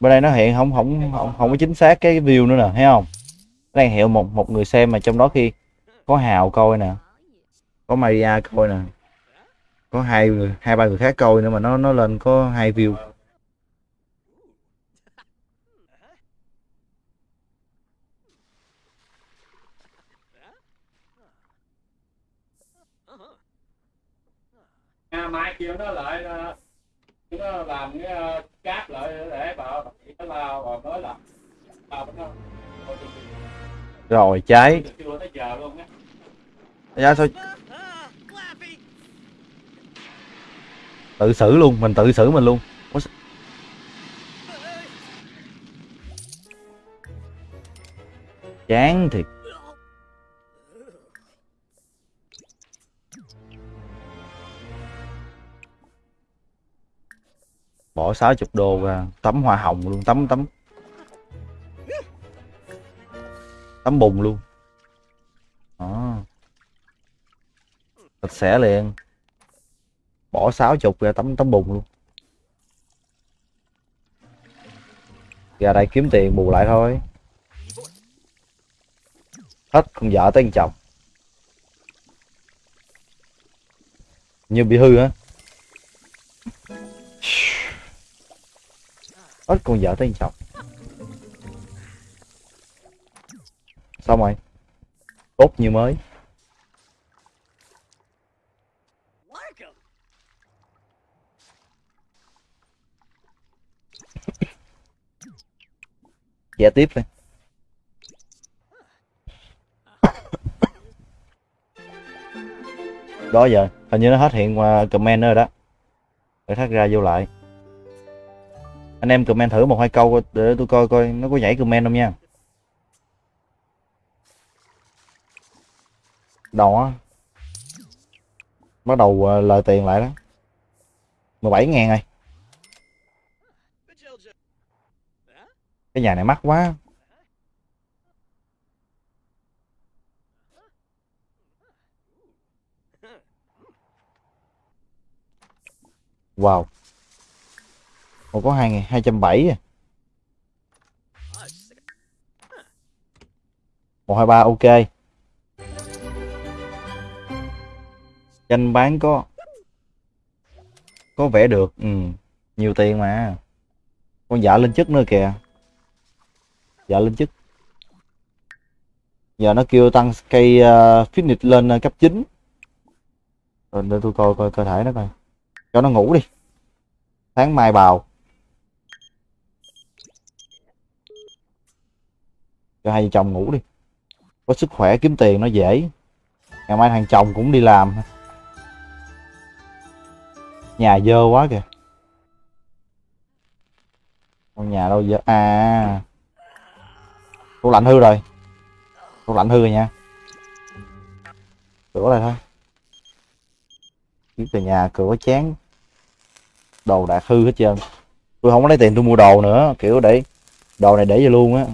Bên đây nó hiện không không không không có chính xác cái view nữa nè, thấy không? Đang hiện một một người xem mà trong đó khi có hào coi nè, có Maria coi nè, có hai người, hai, ba người khác coi nữa mà nó nó lên có hai view. Kêu nó lại ờ, nó làm cái ờ, cáp lại để bảo nó lao rồi nói là lao nó rồi luôn á. Dạ sao? Tự xử luôn mình tự xử mình luôn. Chán thiệt bỏ 60 đô ra tấm hoa hồng luôn tấm tấm tấm bùn luôn. Đó. Sạch sẽ liền. Bỏ 60 ra tấm tấm bùn luôn. Ra đây kiếm tiền bù lại thôi. Hết con vợ tới con chồng. Như bị hư á hết con vợ tới chồng xong rồi. Tốt như mới. Dạ tiếp đi. Đó giờ, hình như nó hết hiện qua comment rồi đó. Để thắt ra vô lại anh em comment thử một hai câu để tôi coi coi nó có nhảy comment không nha. Đó bắt đầu ờ, lời tiền lại đó. 17 ngàn rồi. Cái nhà này mắc quá. Wow. Ồ, có hai ngày hai trăm bảy à? Oh, sick. một hai ba ok. Tranh bán có có vẻ được ừ nhiều tiền mà. Con giả lên chức nữa kìa. Giả lên chức. Giờ nó kêu tăng cây uh, fitness lên uh, cấp 9 rồi để tôi coi coi cơ thể nó coi. Cho nó ngủ đi. Tháng mai bào. Cho hai vợ chồng ngủ đi. Có sức khỏe, kiếm tiền nó dễ. Ngày mai thằng chồng cũng đi làm. Nhà dơ quá kìa. Con nhà đâu dơ? À tủ lạnh hư rồi. Tủ lạnh hư rồi nha. Sửa lại thôi. Kiếm từ nhà cửa chán. Đồ đạc hư hết trơn. Tôi không có lấy tiền tôi mua đồ nữa. Kiểu để, đồ này để vô luôn á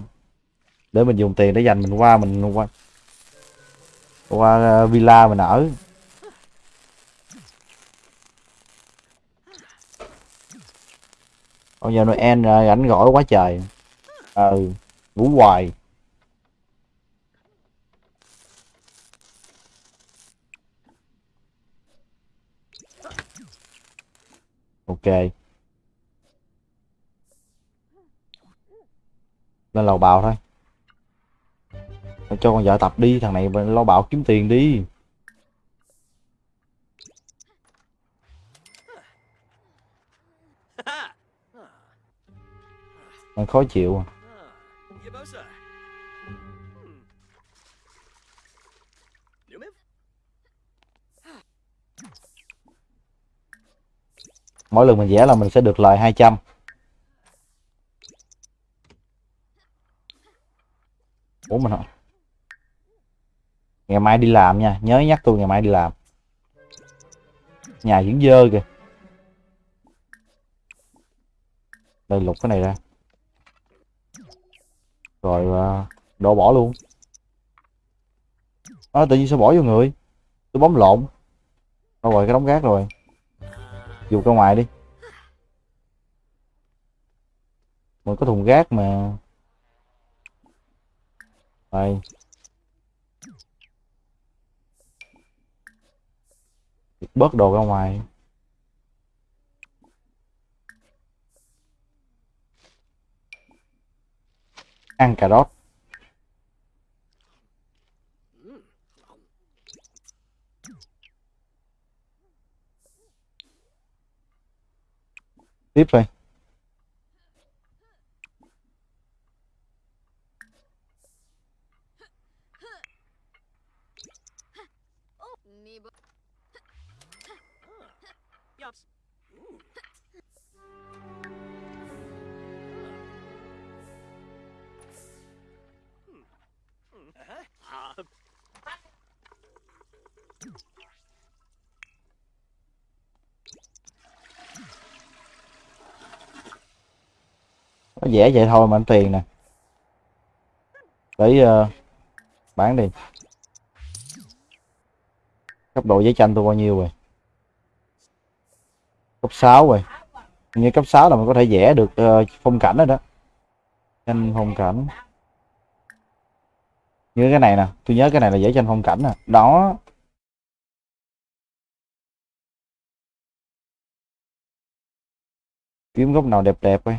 để mình dùng tiền để dành mình qua mình qua qua ờ, villa mình ở. Bây giờ Noel ờ, rảnh rỗi quá trời. Ừ ngủ hoài. Ok. Lên lầu bào thôi cho con vợ tập đi, thằng này lo bạo kiếm tiền đi. Mình khó chịu à. Mỗi lần mình vẽ là mình sẽ được lời 200 Ủa, mình hả? Ngày mai đi làm nha nhớ nhắc tôi ngày mai đi làm. Nhà vẫn dơ kìa. Đây lục cái này ra. Rồi à, đổ bỏ luôn. À, tự nhiên sao bỏ vô người? Tôi bấm lộn. Đâu rồi cái đống gác rồi. Dù ra ngoài đi. Mình có thùng gác mà. Đây. Bớt đồ ra ngoài. Ăn cà rốt. Tiếp thôi nó dễ vậy thôi mà anh tiền nè. Để uh, ờ, bán đi. Cấp độ giấy tranh tôi bao nhiêu rồi? Cấp 6 rồi. Như cấp 6 là mình có thể vẽ được uh, phong cảnh rồi đó. Tranh phong cảnh. Như cái này nè. Tôi nhớ cái này là vẽ tranh phong cảnh nè. Đó. Kiếm góc nào đẹp đẹp coi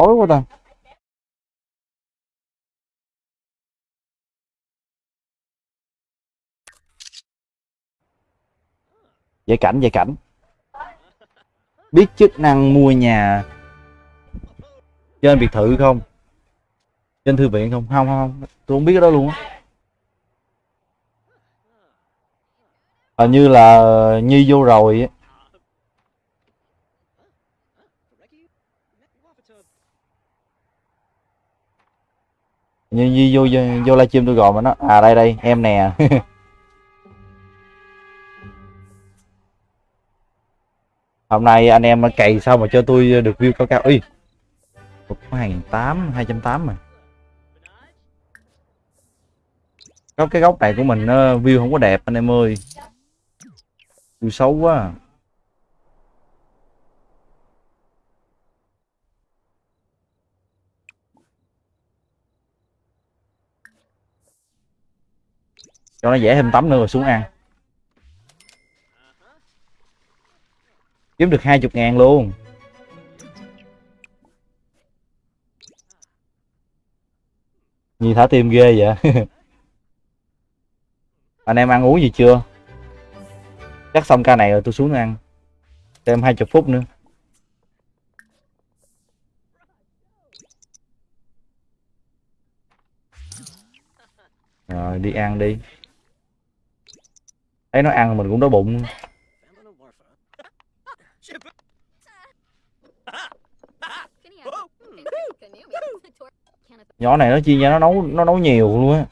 tối quá ta. Vệ cảnh, vệ cảnh. Biết chức năng mua nhà Trên biệt thự không? Trên thư viện không? Không, không, không. Tôi không biết cái đó luôn á. Hình như là Nhi vô rồi á. Như vô vô, vô livestream tôi gọi mà nó À đây đây, em nè. Hôm nay anh em cày sao mà cho tôi được view cao cao. Ui Một hàng tám, hai trăm tám mà. Có cái góc này của mình nó view không có đẹp anh em ơi. View xấu quá. Cho nó dễ thêm tấm nữa rồi xuống ăn. Kiếm được hai chục ngàn luôn. Nhi thả tim ghê vậy? Anh em ăn uống gì chưa? Chắc xong ca này rồi tôi xuống ăn. Thêm hai chục phút nữa. Rồi, đi ăn đi thấy nó ăn mình cũng đói bụng. Nhỏ này nó chia ra nó nấu nó nấu nhiều luôn á.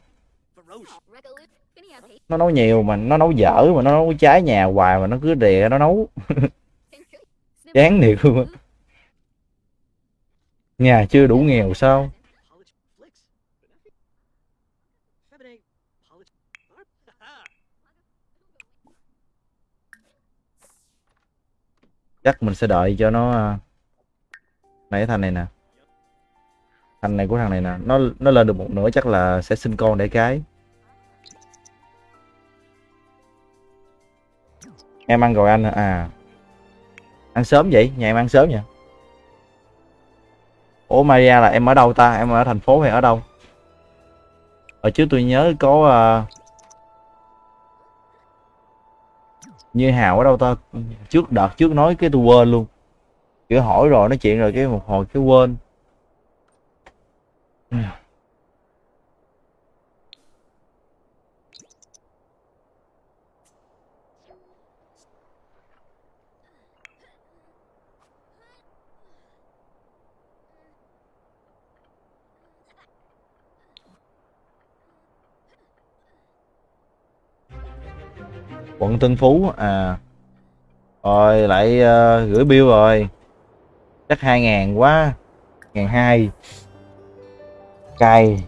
Nó nấu nhiều mà, nó nấu dở mà, nó nấu trái nhà hoài mà nó cứ đè nó nấu. Chán thiệt luôn á. Nhà chưa đủ nghèo sao? Chắc mình sẽ đợi cho nó à, này thành này nè. Thành này của thằng này nè. Nó nó lên được một nửa chắc là sẽ sinh con để cái. Em ăn rồi anh à. Ăn sớm vậy? Nhà em ăn sớm nha ủa Maria là em ở đâu ta? Em ở thành phố hay ở đâu? Ở trước tôi nhớ có uh, như hào ở đâu ta? Trước đợt trước nói cái tôi quên luôn. Kiểu hỏi rồi nói chuyện rồi cái một hồi cái quên. Quận Tân Phú à. Rồi lại uh, gửi bill rồi. Chắc hai ngàn quá ngàn hai. Cay.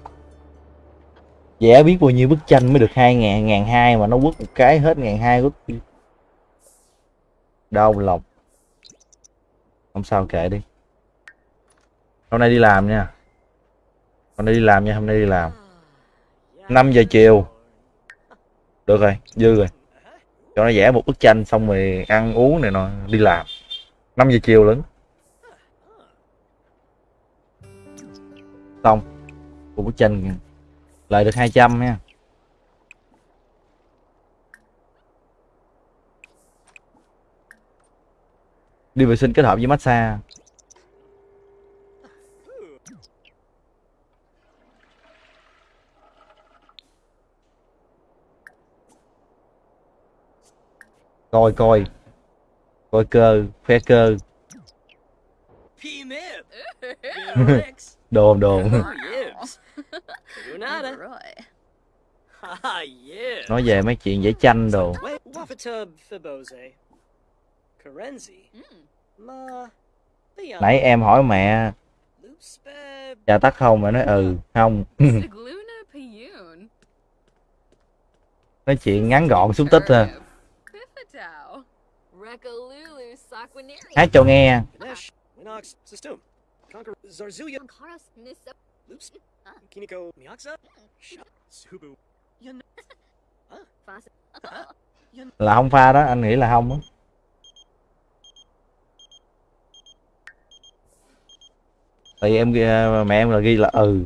Vẽ biết bao nhiêu bức tranh mới được hai ngàn ngàn hai mà nó quất một cái hết ngàn hai quất đau lòng. Không sao kệ đi. Hôm nay đi làm nha. Hôm nay đi làm nha hôm nay đi làm. 5 giờ chiều. Được rồi dư rồi cho nó vẽ một bức tranh xong rồi ăn uống này nọ, đi làm. 5 giờ chiều lớn xong. Một bức tranh lời được 200 nha. Đi vệ sinh kết hợp với massage. Coi coi. Coi cơ khoe cơ. Đồn đồn. Nói về mấy chuyện vẽ tranh đồ. Mm. Leon. nãy em hỏi mẹ. Cha tắt không? Mẹ nói ừ không. Nói chuyện ngắn gọn xúc tích à Subu. Yan. Fas. là không pha đó anh nghĩ là không á tại vì em ghi- mẹ em là ghi là ừ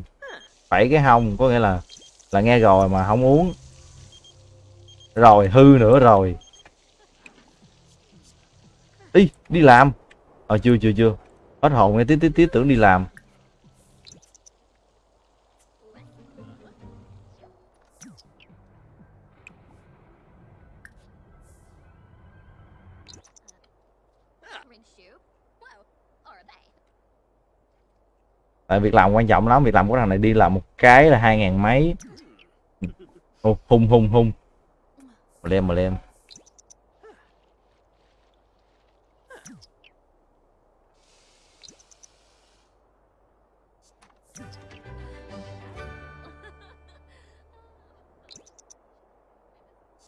phải cái hông có nghĩa là là nghe rồi mà không uống rồi hư nữa rồi đi đi làm. Ờ chưa chưa chưa. Hết hồn nghe tí tí tí tưởng đi làm. Tại việc làm quan trọng lắm, việc làm của thằng này đi làm một cái là hai ngàn mấy. Hùng hùng hùng mà lên mà lên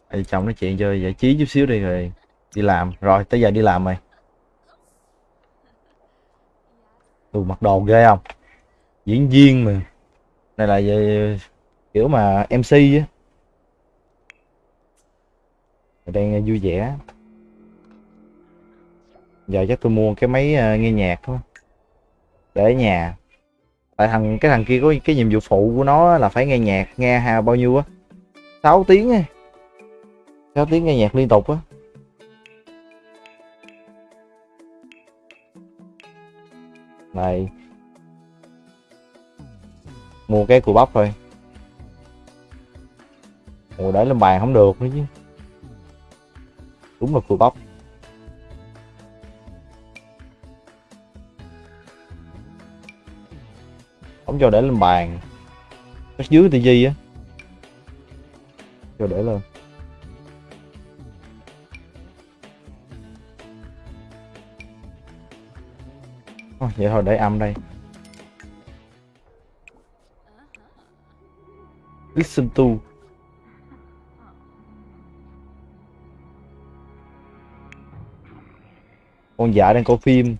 Ê, chồng nói chuyện chơi giải trí chút xíu đi rồi đi làm. Rồi tới giờ đi làm rồi. Ừ, mặc đồ ghê không? Diễn viên mà. Này là về kiểu mà MC á. Đang ờ, vui vẻ. Giờ chắc tôi mua cái máy ờ, nghe nhạc thôi. Để ở nhà. Tại thằng cái thằng kia có cái nhiệm vụ phụ của nó là phải nghe nhạc nghe hà bao nhiêu á. 6 tiếng ấy có tiếng nghe nhạc liên tục á. Này. Mua cái cùi bắp thôi. Ngồi để lên bàn không được nữa chứ. Đúng là cùi bắp. Không cho để lên bàn. Cái dưới tivi á. Cho để lên. Vậy thôi để âm đây. Listen to. Con vợ đang coi phim.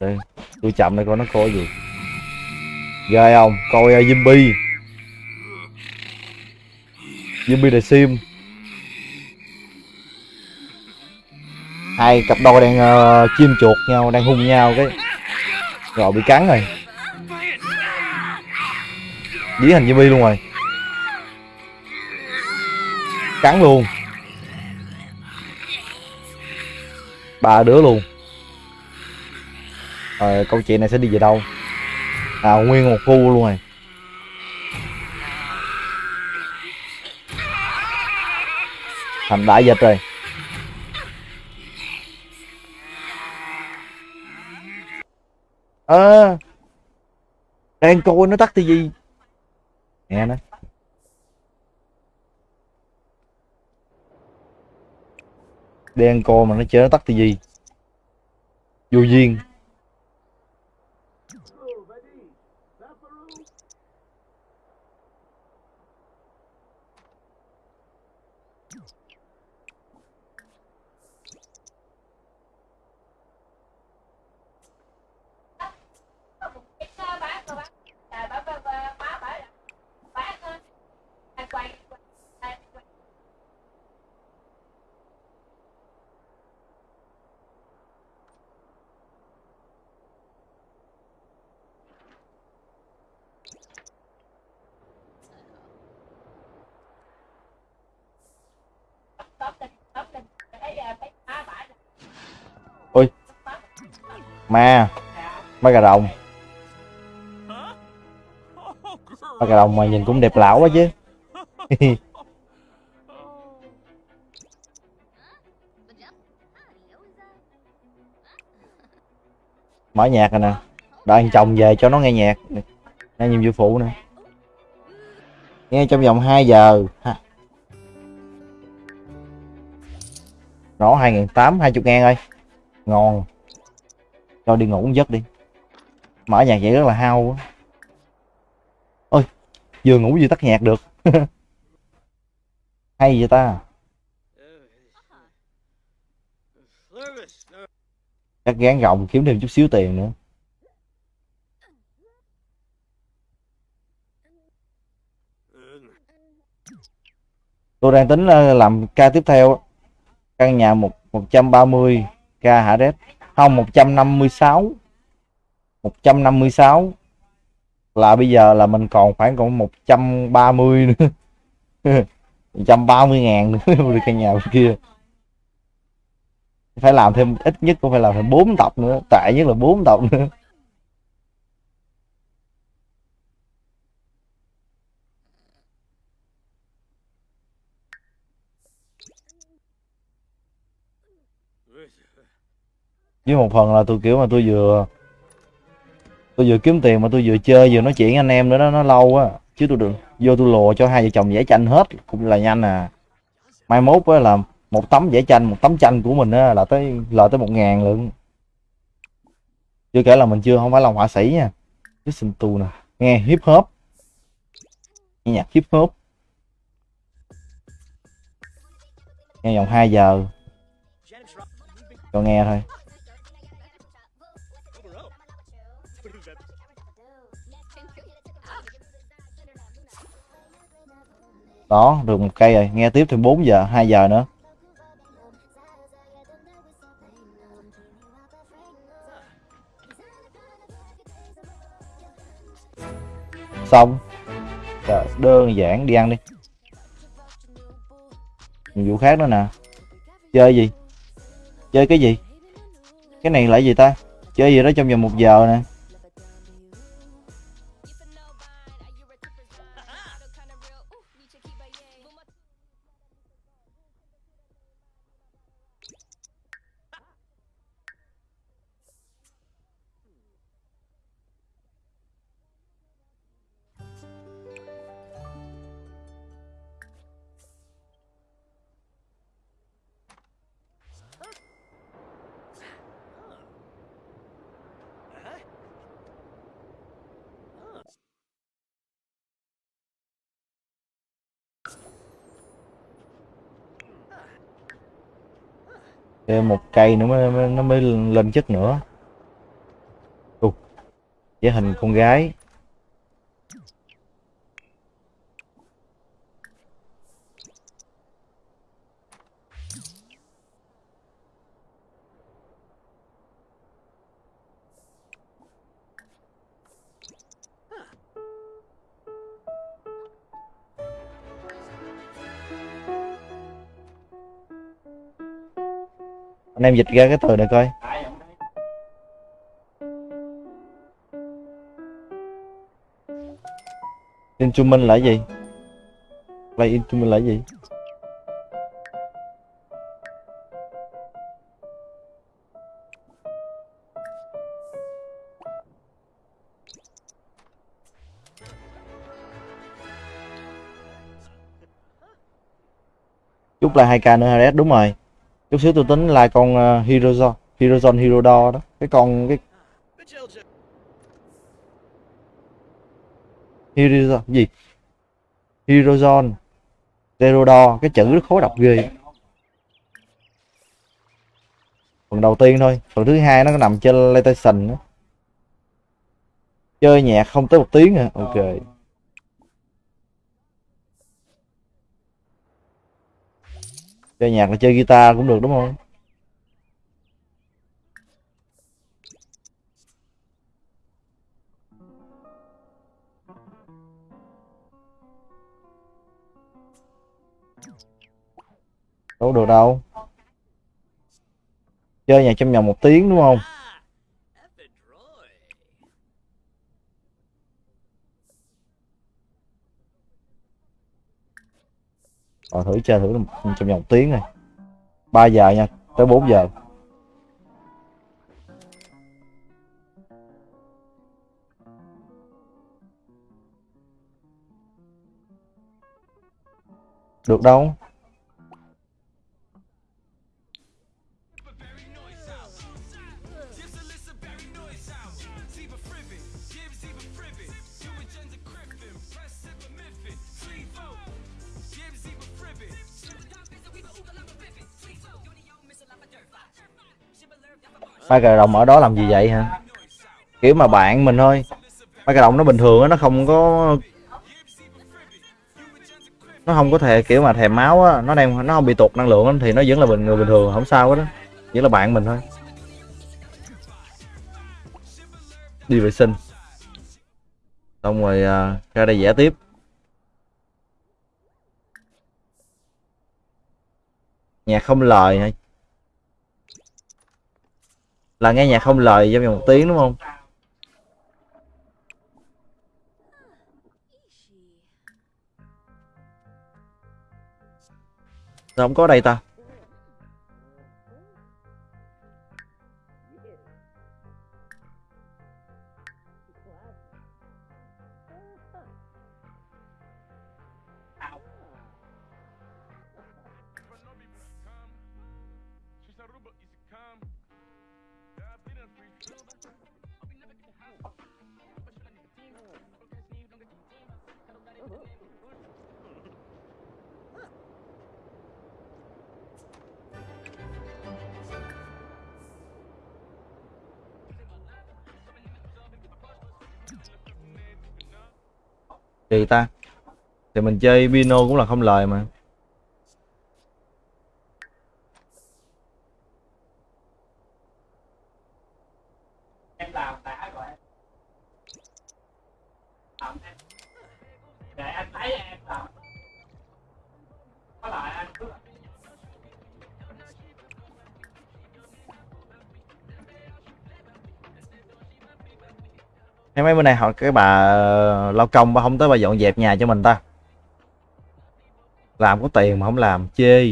Đây tôi chậm đây coi nó coi gì. Ghê không? Coi ờ, uh, zombie zombie the sim hai cặp đôi đang uh, chim chuột nhau đang hung nhau cái rồi, bị cắn rồi. Dí thành zombie luôn rồi. Cắn luôn. Ba đứa luôn. Rồi câu chuyện này sẽ đi về đâu? À nguyên một khu luôn rồi. Thành đại dịch rồi. Ơ đang coi nó tắt tivi. Nghe nó. Đen coi mà nó chơi nó tắt tivi. Vô duyên. Ma. Ma cà rồng. Ma cà rồng mà nhìn cũng đẹp lão quá chứ. Mở nhạc rồi nè. Đợi chồng về cho nó nghe nhạc. Nghe nhiệm vụ phụ nè. Nghe trong vòng 2 giờ. Ha. nó hai nghìn tám, hai chục ngàn ơi ngon cho đi ngủ giấc đi. Mở nhạc vậy rất là hao quá. Ôi, vừa ngủ vừa tắt nhạc được. Hay vậy ta? Chắc gán gồng kiếm thêm chút xíu tiền nữa. Tôi đang tính ờ, làm ca tiếp theo căn nhà một 130 k hả đét không 156 156 là bây giờ là mình còn khoảng còn 130 nữa. 130 ngàn nữa được căn nhà kia. Phải làm thêm, ít nhất cũng phải làm thêm 4 tập nữa. Tệ nhất là 4 tập nữa. Với một phần là tôi kiểu mà tôi vừa tôi vừa kiếm tiền mà tôi vừa chơi, vừa nói chuyện anh em nữa đó, nó lâu á chứ tôi được vô tôi lùa cho hai vợ chồng vẽ tranh hết, cũng là nhanh à. Mai mốt á là một tấm vẽ tranh, một tấm tranh của mình á là tới lời tới một ngàn lượng. Chưa kể là mình chưa không phải là họa sĩ nha. Listen to nè. Nghe hip hop. Nghe nhạc hip hop. Nghe vòng 2 giờ. Cho nghe thôi. Đó được một cây rồi. Nghe tiếp thêm 4 giờ 2 giờ nữa. Xong. Trời, đơn giản đi ăn đi. Nhiệm vụ khác nữa nè. Chơi gì? Chơi cái gì? Cái này là gì ta? Chơi gì đó trong vòng một giờ nè. Cây nữa mới, nó mới lên chất nữa. Ù, vẽ hình con gái. Anh em dịch ra cái từ này coi. Instrument là gì? Play instrument là gì? Chút là 2k nữa Harris đúng rồi chút xíu tôi tính là con ờ, uh, Hirozon Hirodo đó. Cái con cái Hirozo gì? Hirozon Zerodo cái chữ rất khó đọc ghê. Phần đầu tiên thôi phần thứ hai nó nằm trên PlayStation đó. chơi nhạc không tới một tiếng à. Ok. Chơi nhạc là chơi guitar cũng được, đúng không? Đâu được đâu. Chơi nhạc trong vòng một tiếng, đúng không Ah, Ephedroy rồi thử chơi thử trong vòng tiếng này. 3 giờ nha, tới 4 giờ. Được đâu? Ba cà đồng ở đó làm gì vậy hả? Kiểu mà bạn mình thôi. Ba cà đồng nó bình thường á nó không có nó không có thể kiểu mà thèm máu á. Nó đang nó không bị tụt năng lượng á, thì nó vẫn là bình người bình thường không sao hết đó chỉ là bạn mình thôi. Đi vệ sinh. Xong rồi uh, ra đây vẽ tiếp. Nhạc không lời hả? Là nghe nhạc không lời trong vòng một tiếng, đúng không? Sao không có đây ta? Gì ta thì mình chơi pino cũng là không lời mà. Em mấy bữa nay họ cái bà ờ, lao công bà không tới bà dọn dẹp nhà cho mình ta. Làm có tiền mà không làm, chê.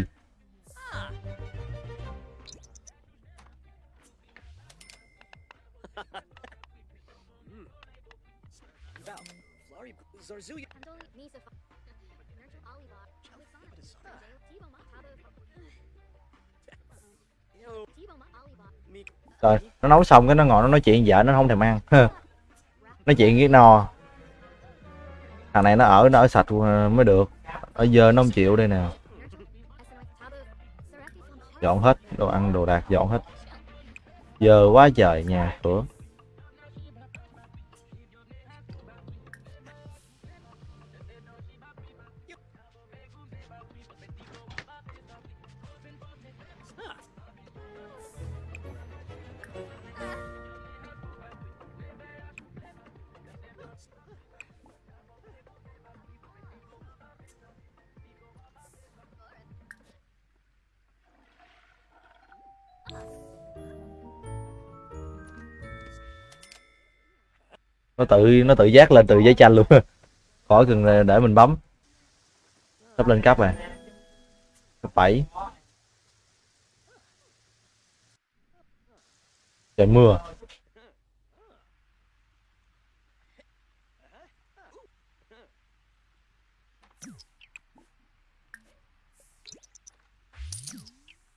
Rồi nó nấu xong cái nó ngồi nó nói chuyện vợ, nó không thèm ăn. nói chuyện cái no thằng này nó ở nó ở sạch mới được. Ở giờ nó không chịu đây nè. Dọn hết đồ ăn, đồ đạc, dọn hết. Giờ quá trời nhà cửa. Nó tự nó tự giác lên từ giấy tranh luôn. Khỏi cần để mình bấm. Sắp lên cấp rồi. Cấp bảy. Trời, mưa.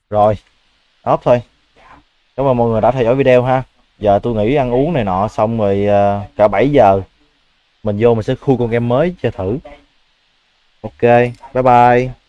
Rồi. Ốp thôi. Cảm ơn mọi người đã theo dõi video ha giờ tôi nghĩ ăn uống này nọ, xong rồi ờ, cả 7 giờ, mình vô mình sẽ khui con game mới chơi thử. Ok, bye bye.